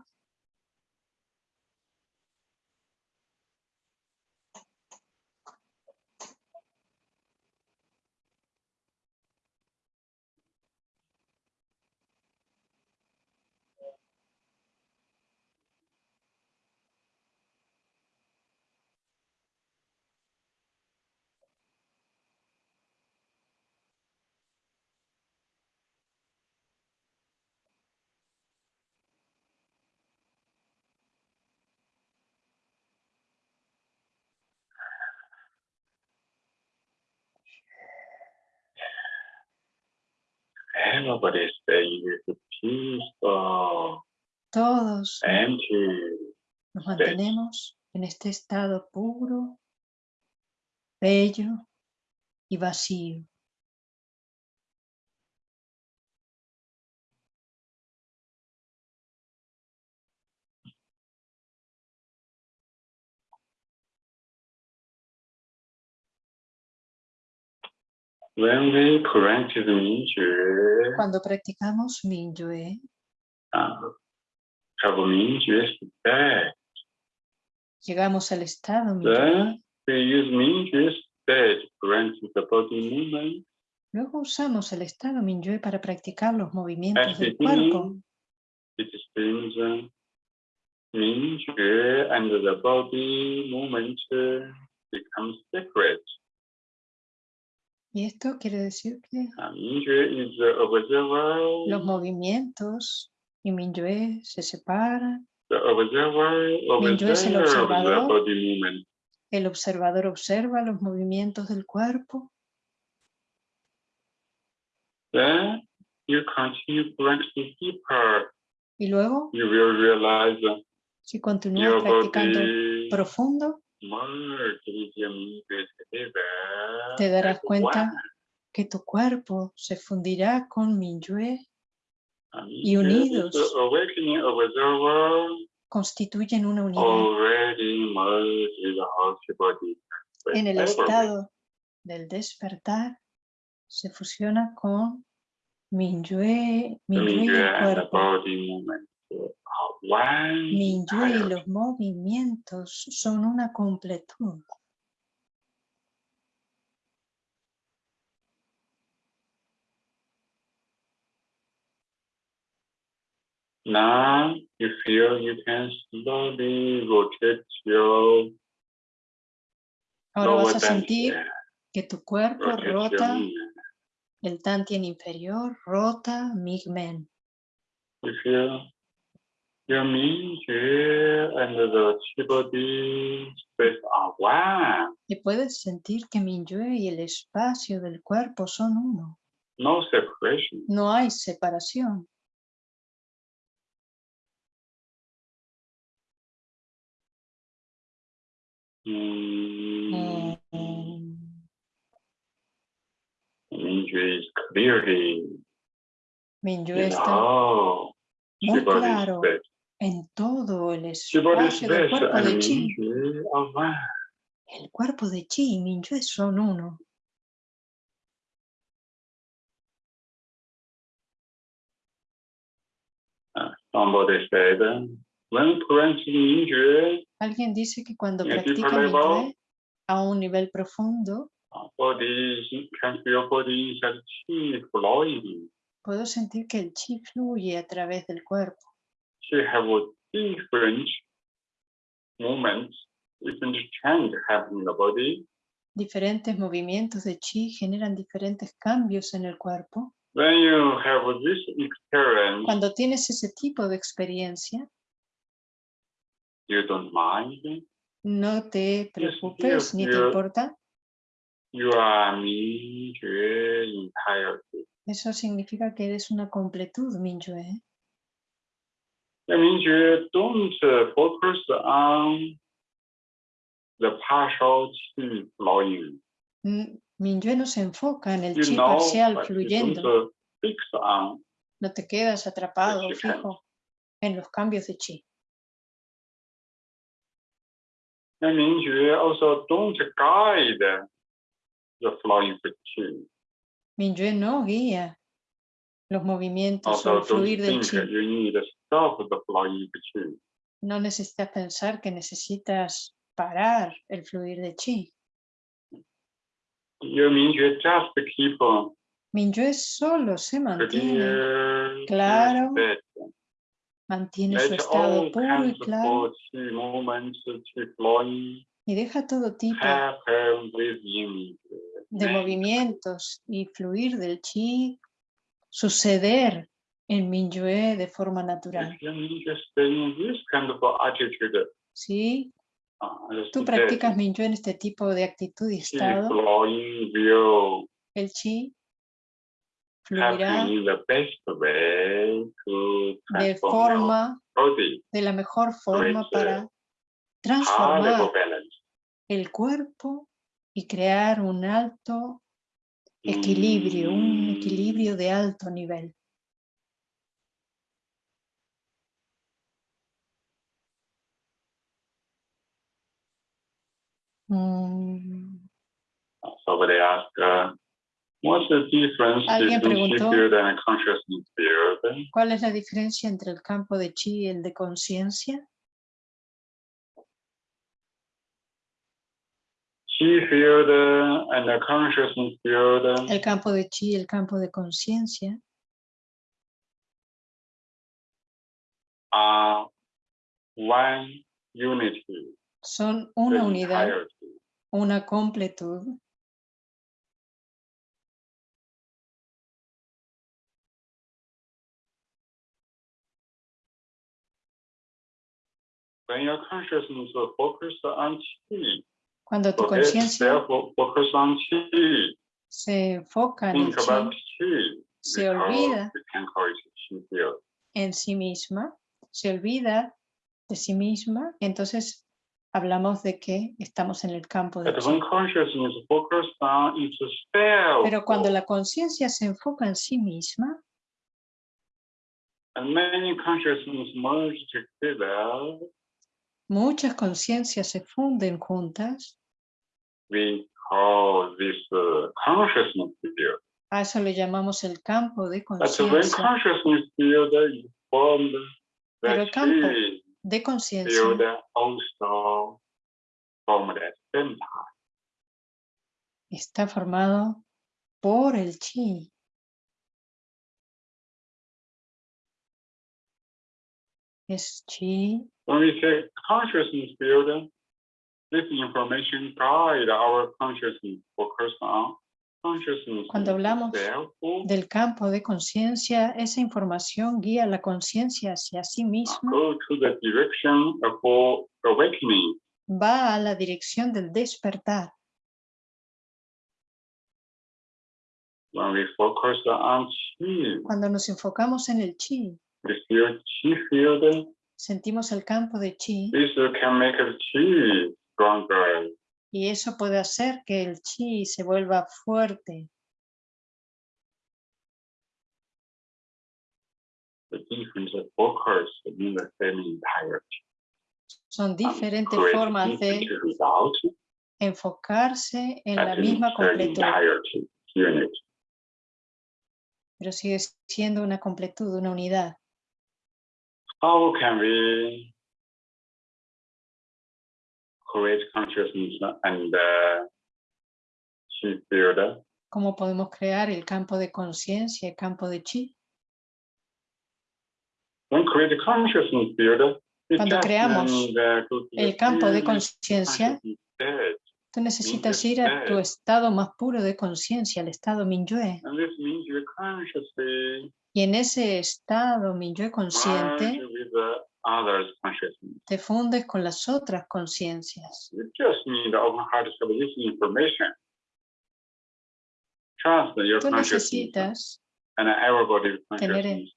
Everybody stay peaceful, Todos empty. nos mantenemos en este estado puro, bello y vacío. When we practice Mingjue, Cuando practicamos uh, state, llegamos al estado Minyue, then we use Mingjue state to practice the body movement. luego usamos el estado Minyue para practicar los movimientos the del cuerpo. it seems uh, Mingjue and the body movement uh, become separate. Y esto quiere decir que is los movimientos y Minyue se separan, Mingyue es el observador. el observador observa los movimientos del cuerpo. Then you continue practicing deeper. y luego, You will realize that si continúas practicando profundo, te darás cuenta que tu cuerpo se fundirá con Minyue, y unidos. constituyen una unidad body. en el Everywhere. estado del despertar, se fusiona con Minyue, Minyue y el cuerpo. one. Minyue y los movimientos son una completud. Now you feel you can slowly rotate your Ahora vas a sentir que tu cuerpo rotate rota, el tantien inferior rota Migmen. You feel your Mingjue and the chi body space are one. Y puedes sentir que Minyue y el espacio del cuerpo son uno. No separation. No hay separación. Mm, Mingjue is clearly Minyue in está muy claro. en todo el espacio del cuerpo de Chi. El cuerpo de Chi y Minyue son uno. Somebody said, when practicing Mingjue, Alguien dice que cuando Y a ti, practica Paleo? Minyue a un nivel profundo, flowing. puedo sentir que el Chi fluye a través del cuerpo. Diferentes movimientos de Chi generan diferentes cambios en el cuerpo. When you have this experience, Cuando tienes ese tipo de experiencia, you don't mind. no te preocupes ni te importa. You are Mingjue entirety. Eso significa que eres una completud, Minyue. That means you don't uh, focus on the partial chi flowing. Minyue no se enfoca en el You chi know, parcial fluyendo. uh, on No te quedas atrapado, fijo en los cambios de chi. And Mingjue also don't guide the flowing of qi. Minyue no guía los movimientos o fluir del chi. you need to stop the flowing qi. No necesitas pensar que necesitas parar el fluir de chi. Your Mingjue just keep on Minyue solo se mantiene, clear, claro, clear mantiene su estado all puro y claro y deja todo tipo de movimientos y fluir del chi suceder en Minyue de forma natural. Si uh, tú practicas Minyue en este tipo de actitud y estado, el chi fluirá to de forma, body, de la mejor forma para high transformar el cuerpo y crear un alto equilibrio, un equilibrio de alto nivel. Mm, uh, what's the difference Alguien preguntó- and? ¿Cuál es la diferencia entre el campo de chi y el de conciencia? Field uh, and the consciousness field uh, El campo de chi y el campo de conciencia are one unity, son una unidad, entirety. una completud. Cuando tu conciencia se enfoca en el chi, se olvida en sí misma, se olvida de sí misma, entonces hablamos de que estamos en el campo de chi. Pero cuando la conciencia se enfoca en sí misma, muchas conciencias se funden juntas, we call this uh, consciousness field. a eso le llamamos el campo de conciencia. Pero el campo De conciencia está formado por el chi. Es chi. When we say consciousness field, this information guide our consciousness focus on consciousness Cuando hablamos del campo de conciencia, esa información guía la conciencia hacia sí misma, go to the direction of awakening. va a la dirección del despertar. When we focus on chi, Cuando nos enfocamos en el chi, sentimos el campo de chi This can make the chi stronger. y eso puede hacer que el chi se vuelva fuerte. Son diferentes Create formas de enfocarse en la misma completud, pero sigue siendo una completud, una unidad. How can we create consciousness and uh, chi field? ¿Cómo podemos crear el campo de conciencia, el campo de chi? When create consciousness field, we Cuando creamos uh, El campo de conciencia, tú necesitas ir a tu estado más puro de conciencia, el estado Minyue. Y en ese estado Minyue merge consciente, consciousness. te fundes con las otras conciencias. You just need open heart to have this information. Trust your Tú necesitas tener en-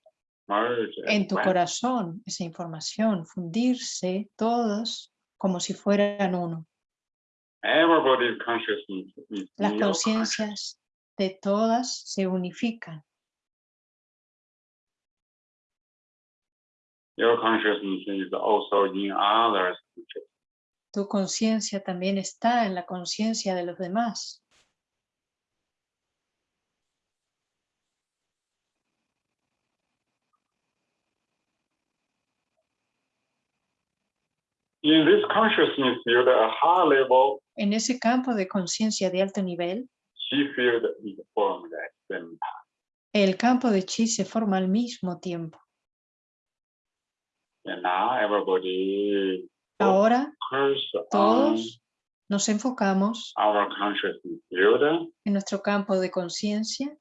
en tu corazón esa información, fundirse todos como si fueran uno. Las conciencias de todas se unifican. Your consciousness is also in others. Tu conciencia también está en la conciencia de los demás. In this consciousness field, a high level En ese campo de conciencia de alto nivel, chi field is formed at the same time. el campo de chi se forma al mismo tiempo. Ahora todos nos enfocamos our en nuestro campo de conciencia.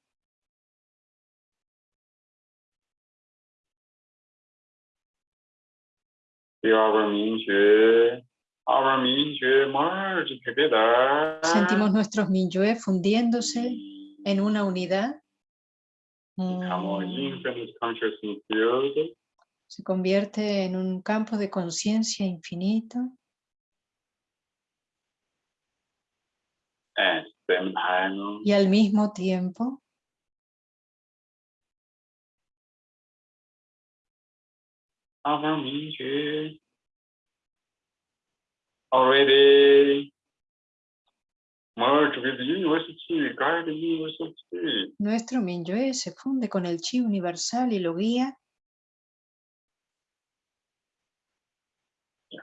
Sentimos nuestros Minyue fundiéndose en una unidad. Se convierte en un campo de conciencia infinito. The same time, y al mismo tiempo already. With university, guide university. nuestro minyue se funde con el chi universal y lo guía From a chi field.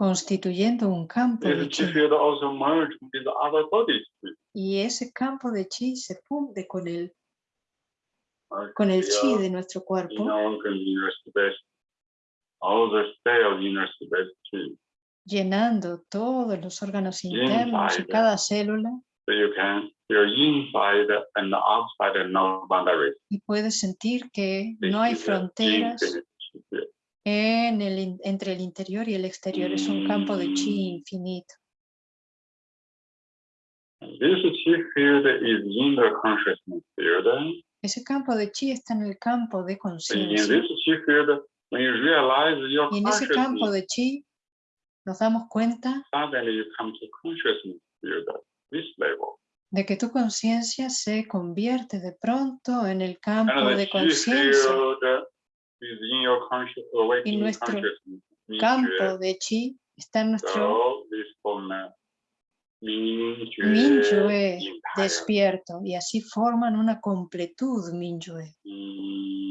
Constituyendo un campo de chi chi. field also merged with other bodies. Y ese campo de chi se funde con el, con el chi de nuestro cuerpo, llenando todos los órganos internos y cada célula. So you can feel inside and outside and no boundaries. Y puedes sentir que no hay fronteras. En el, entre el interior y el exterior. Es un campo de chi infinito. This chi field is in the consciousness field. Ese campo de chi está en el campo de conciencia. Y en ese campo de chi nos damos cuenta suddenly you come to consciousness field, this level. de que tu conciencia se convierte de pronto en el campo And de conciencia. Awakening nuestro Campo de chi está en nuestro entire. despierto y así forman una completud Minyue. Mm,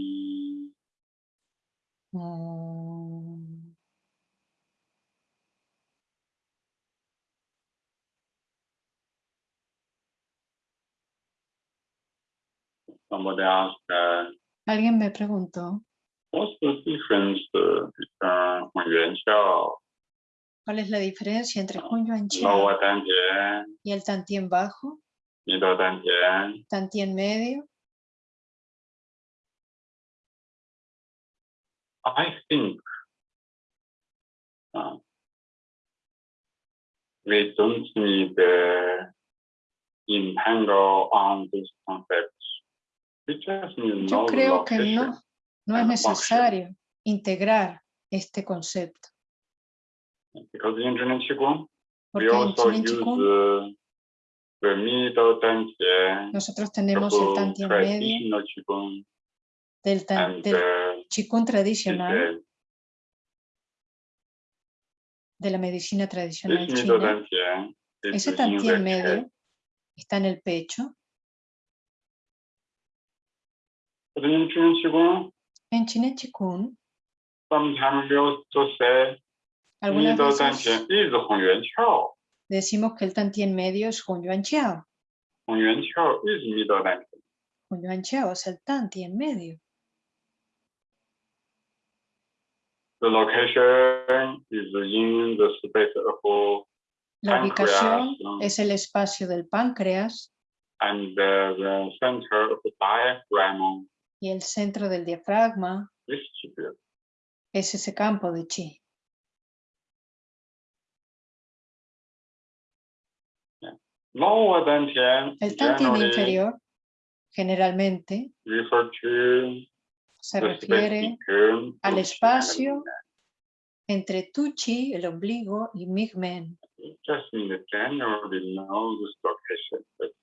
Mm. Uh, Alguien me preguntó ¿Cuál es la diferencia entre Hun Yuan y el bajo? Y Tantien. Medio. I think ah, we don't need the entangle on these concepts. We just need Yo creo que no no es the necesario integrar este concepto. Because in Qigong, we Porque en also Chinen use uh, the middle nosotros the tenemos el whole Tantien medio Qigong, del, tan- del uh, Chikung tradicional, de la medicina tradicional china. dantian is Ese the chest. medio está en el pecho. Qigong, en China, Chikun. Algunas veces decimos que el Tantien medio es Hun Yuan Chiao. Hun Yuan Chiao is middle language. Hun Yuan Chiao es el Tantien medio. The location is in the space of La ubicación es el espacio del páncreas. And the, the center of the diaphragm y el centro del diafragma es ese campo de chi. El generally inferior generalmente se refiere al espacio entre tu chi, el ombligo, y Migmen.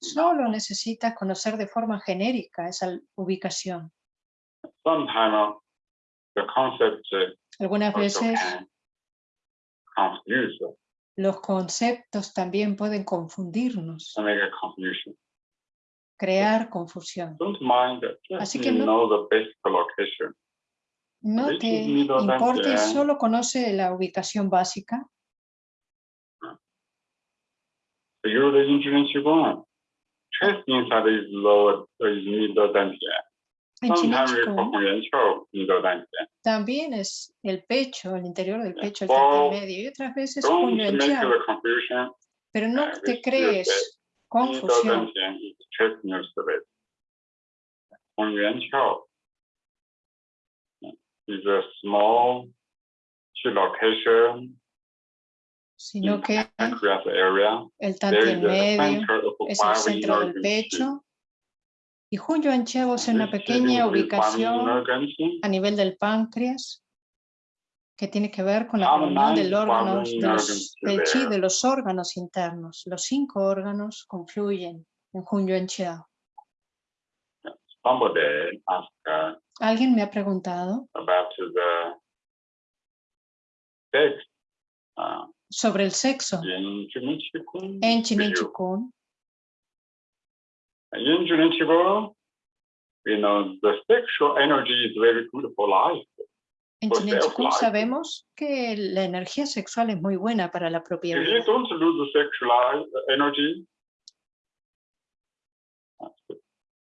Solo necesitas conocer de forma genérica esa ubicación. Sometimes the concept Algunas veces los conceptos también pueden confundirnos, crear confusión. Así que no- know the basic location. No te importe, solo conoce la ubicación básica. figure the insurance you want. Trace inside is lower, is middle dentia. También es el pecho, el interior del pecho, el well, medio, y otras veces puño anchado. Pero no te crees confusión. Is a small location sino in que el a medio es el centro del pecho. y Junyo Anchavo es una pequeña ubicación a nivel del páncreas que tiene que ver con la reunión del órgano de los, del chi de los órganos internos. Los cinco órganos confluyen en Junyo uh, Alguien me ha preguntado sobre el sexo en. Chikung. In Qigong, you know, the sexual energy is very good for life. En fly. sabemos que la energía sexual es muy buena para la propia vida.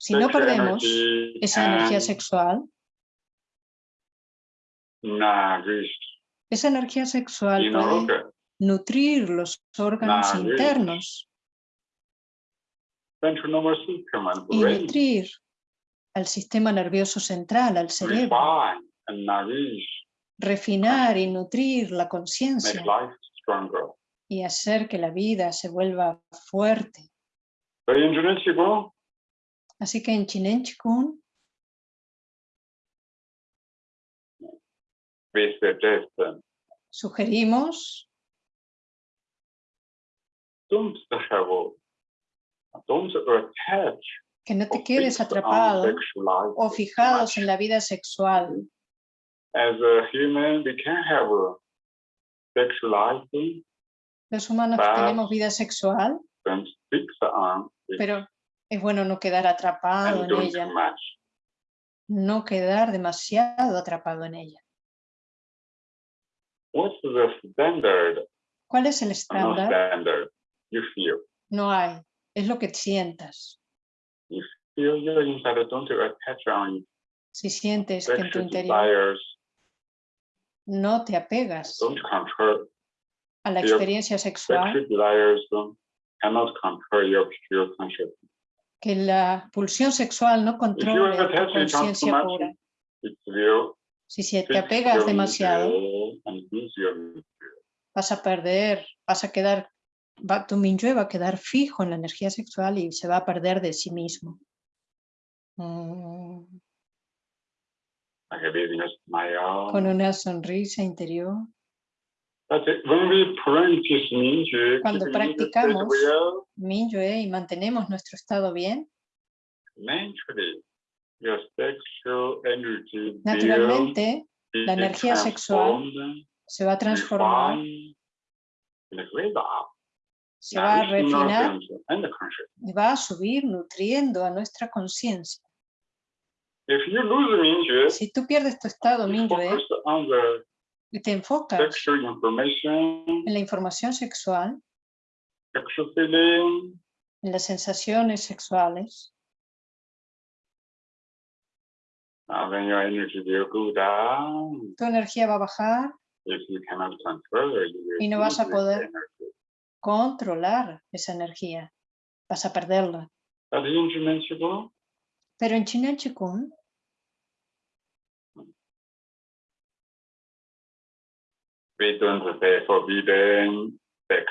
Si no perdemos esa energía sexual, esa energía sexual puede. Nutrir los órganos Nourish. internos. Y nutrir al sistema nervioso central, al cerebro, refinar y nutrir la conciencia. Y hacer que la vida se vuelva fuerte. Así que en Chinen suggest uh, sugerimos que no te quedes atrapado o fijados en la vida sexual. As a human, we can have a sexuality, Los humanos tenemos vida sexual, pero es bueno no quedar atrapado en ella, no quedar demasiado atrapado en ella. What's the standard? ¿Cuál es el estándar? You feel. No hay, es lo que sientas. Feel your inside, don't attach on Si sientes que en tu interior desires, no te apegas don't control a la experiencia sexual, sexual desires, don't, cannot control your pure consciousness. que la pulsión sexual no you controle tu conciencia pura. Si se te apegas demasiado, vas a perder, vas a quedar, va- tu minyue va a quedar fijo en la energía sexual y se va a perder de sí mismo. Mm. Con una sonrisa interior. Cuando practicamos, Minyue y mantenemos nuestro estado bien, naturalmente la energía sexual se va a transformar, se va a refinar y va a subir nutriendo a nuestra conciencia. Si tú pierdes tu estado the y te enfocas en la información sexual, en las sensaciones sexuales, down. tu energía va a bajar, Y no vas a poder. Controlar esa energía, vas a perderla. Pero en we don't forbidden sex.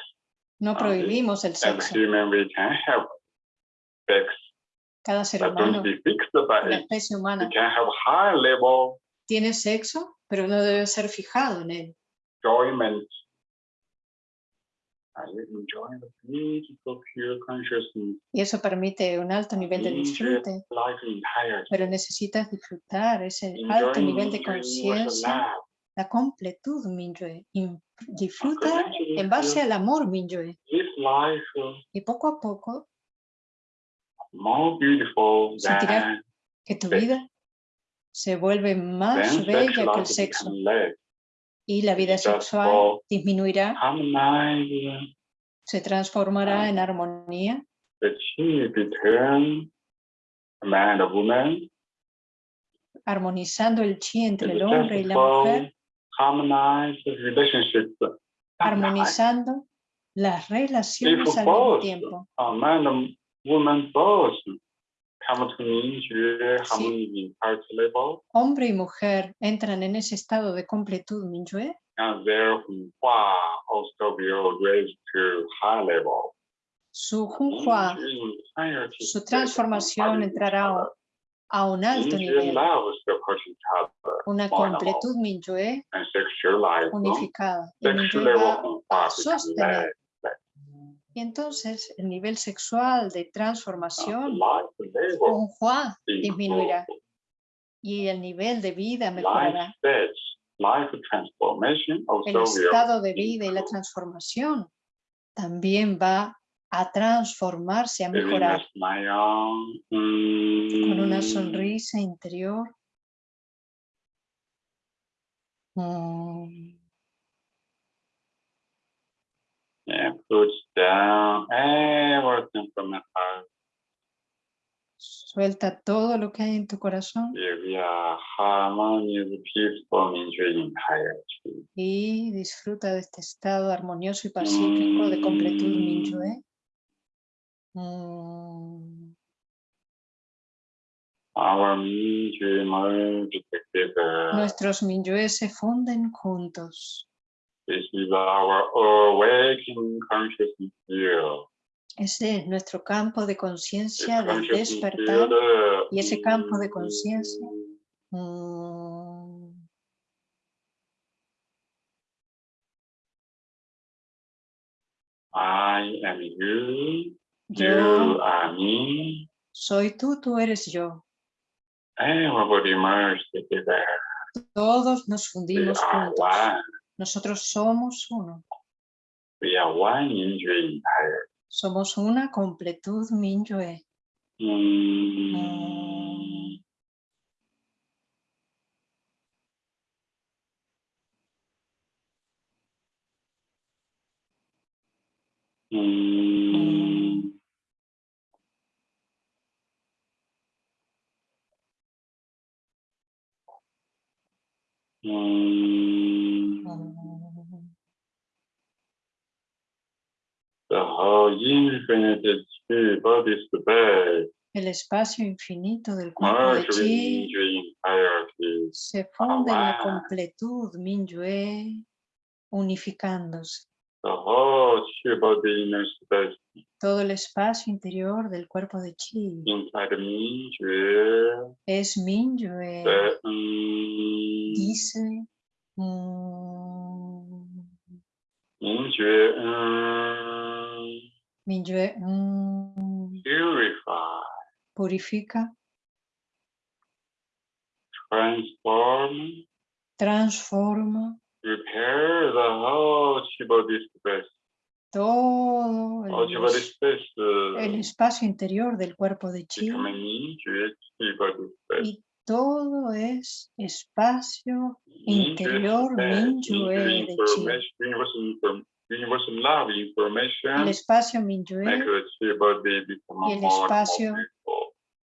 no Ah, prohibimos el sexo. human, we can have sex, Cada ser humano, la especie humana, can have high level tiene sexo, pero no debe ser fijado en él. enjoyment. Are you enjoying the beautiful pure consciousness? Y eso permite un alto nivel de disfrute, pero necesitas disfrutar ese alto nivel de conciencia, la completud, Minyue. y Disfruta en base al amor, uh, Y poco a poco Sentirás que tu vida se vuelve más bella que el sexo. Y la vida sexual disminuirá, se transformará en armonía, armonizando el chi entre el hombre y la mujer, armonizando las relaciones al mismo tiempo. Level, Hombre y mujer entran en ese estado de completud, high level. su Junhua, Enjoy su transformación entrará a un alto nivel, una completud life. unificada. Y va a become sostener. Y entonces el nivel sexual de transformación, level Junhua, improves. disminuirá y el nivel de vida mejorará. El estado de vida y la transformación también va a transformarse, a mejorar con una mm, sonrisa interior. Mm, And puts down everything from the heart. Suelta todo lo que hay en tu corazón y disfruta de este estado armonioso y pacífico de completud Minyue. Mm, merge together. Nuestros Minyue se funden juntos. This is our awakening consciousness field. Ese es nuestro campo de conciencia del despertar. field, uh, y ese campo de conciencia. Mm, I am you, Yo you are me, soy tú, tú eres yo. everybody merged together. Todos nos fundimos are juntos. one. Nosotros somos uno. Somos una completud Minyue. Mm. mm. The whole infinite spirit body space El espacio infinito del cuerpo de chi se funde en la wow. completud Minyue, unificándose. Todo el espacio interior del cuerpo de chi. Es Minyue. mm, dice mm, mm, Minyue, mm, purify, purifica, transform, transforma repair the whole chi body space. todo el, es- space uh, el espacio interior del cuerpo de chi space. y todo es espacio interior Minyue de chi. El espacio Minyue become y el espacio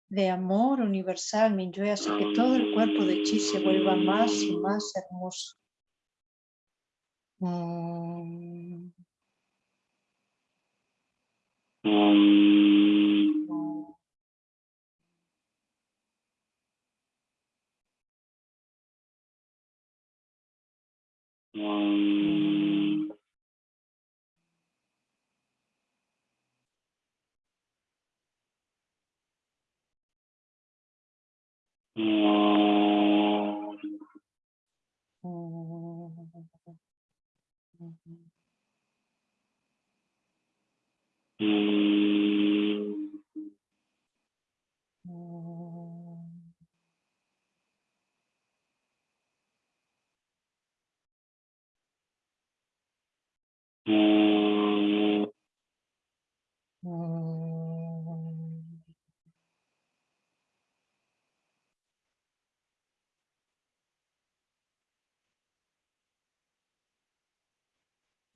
de amor universal Minyue hace que todo el cuerpo de chi se vuelva más y más hermoso. Mm, Mm. mm. Mm.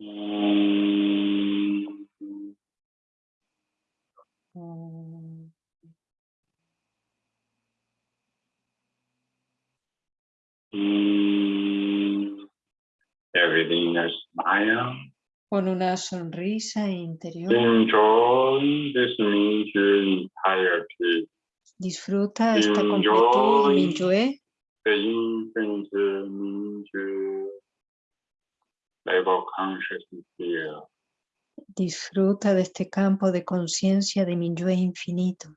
Mm, Everything smile. Con una sonrisa interior, Enjoy this Mingyue entirety. disfruta esta Enjoy. completud Mingyue, The infinite Mingyue level consciousness here. disfruta de este campo de conciencia de Mingyue infinito.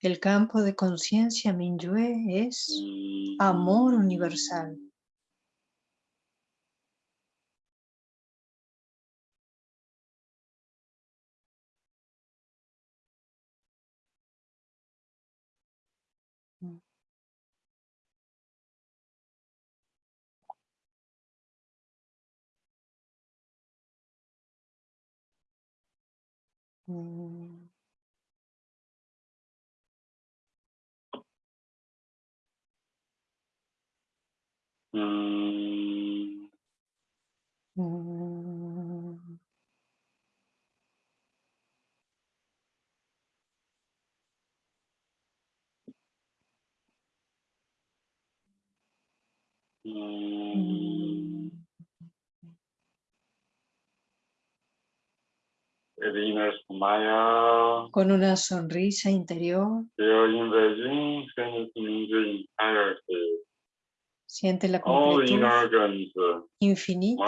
El campo de conciencia Mingyue es amor universal. Mm. Mm, Con una sonrisa interior, entirety. siente la the completud infinita.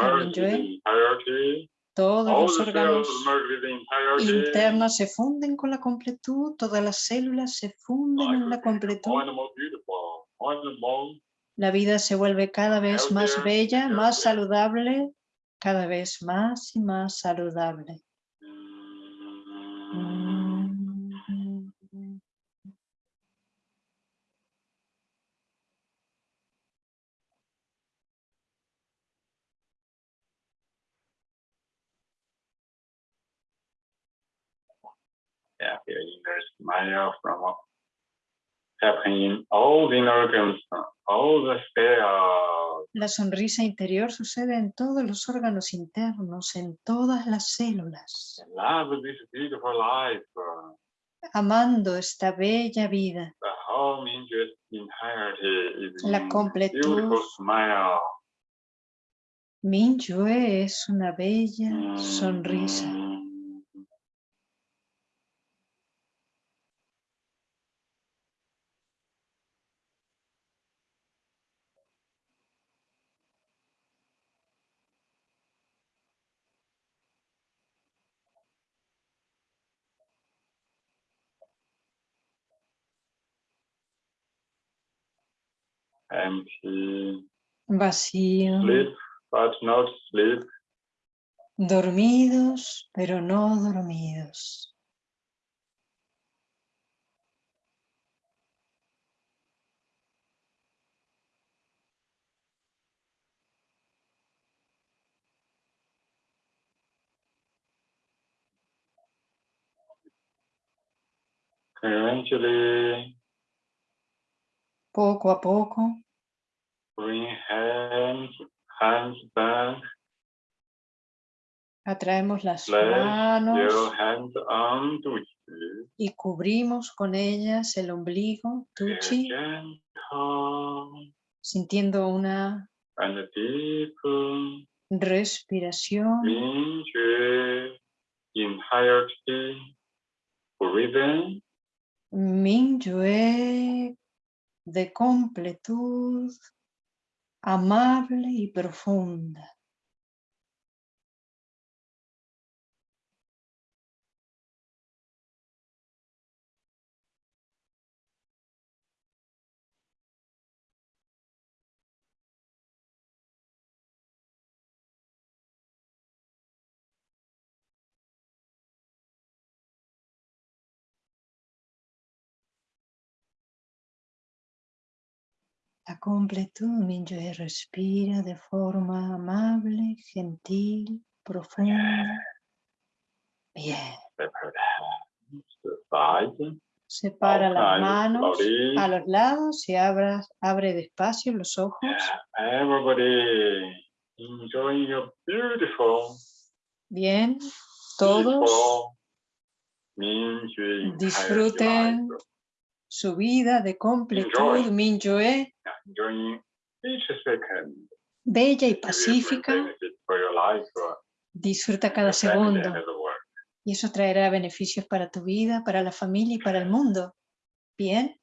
Todos All los órganos internos se funden con la completud, todas las células se funden en la completud. La vida se vuelve cada vez más bella, más saludable, cada vez más y más saludable. Mm. Mm. Yeah, feel inner smile from happening in all the inner organs, all the cells. La sonrisa interior sucede en todos los órganos internos, en todas las células, Love this beautiful life. amando esta bella vida. La completud. Mingyue es una bella sonrisa. Mm. Empty. Vacío, Sleep, but not sleep. dormidos, pero no dormidos. Eventually, Poco a poco, bring hands, hands back. atraemos las Place manos hands on you. y cubrimos con ellas el ombligo, tuchi, sintiendo una and deep respiración. Mingyue de completud, amable y profunda. La completud, Mingyue, respira de forma amable, gentil, profunda. Bien. Separa las manos a los lados y abra, abre despacio los ojos. Everybody enjoying your beautiful, Bien, todos disfruten. Su vida de completud, second. bella y pacífica. Disfruta cada segundo y eso traerá beneficios para tu vida, para la familia y para el mundo. Bien,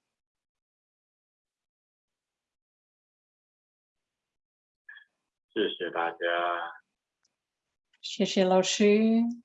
谢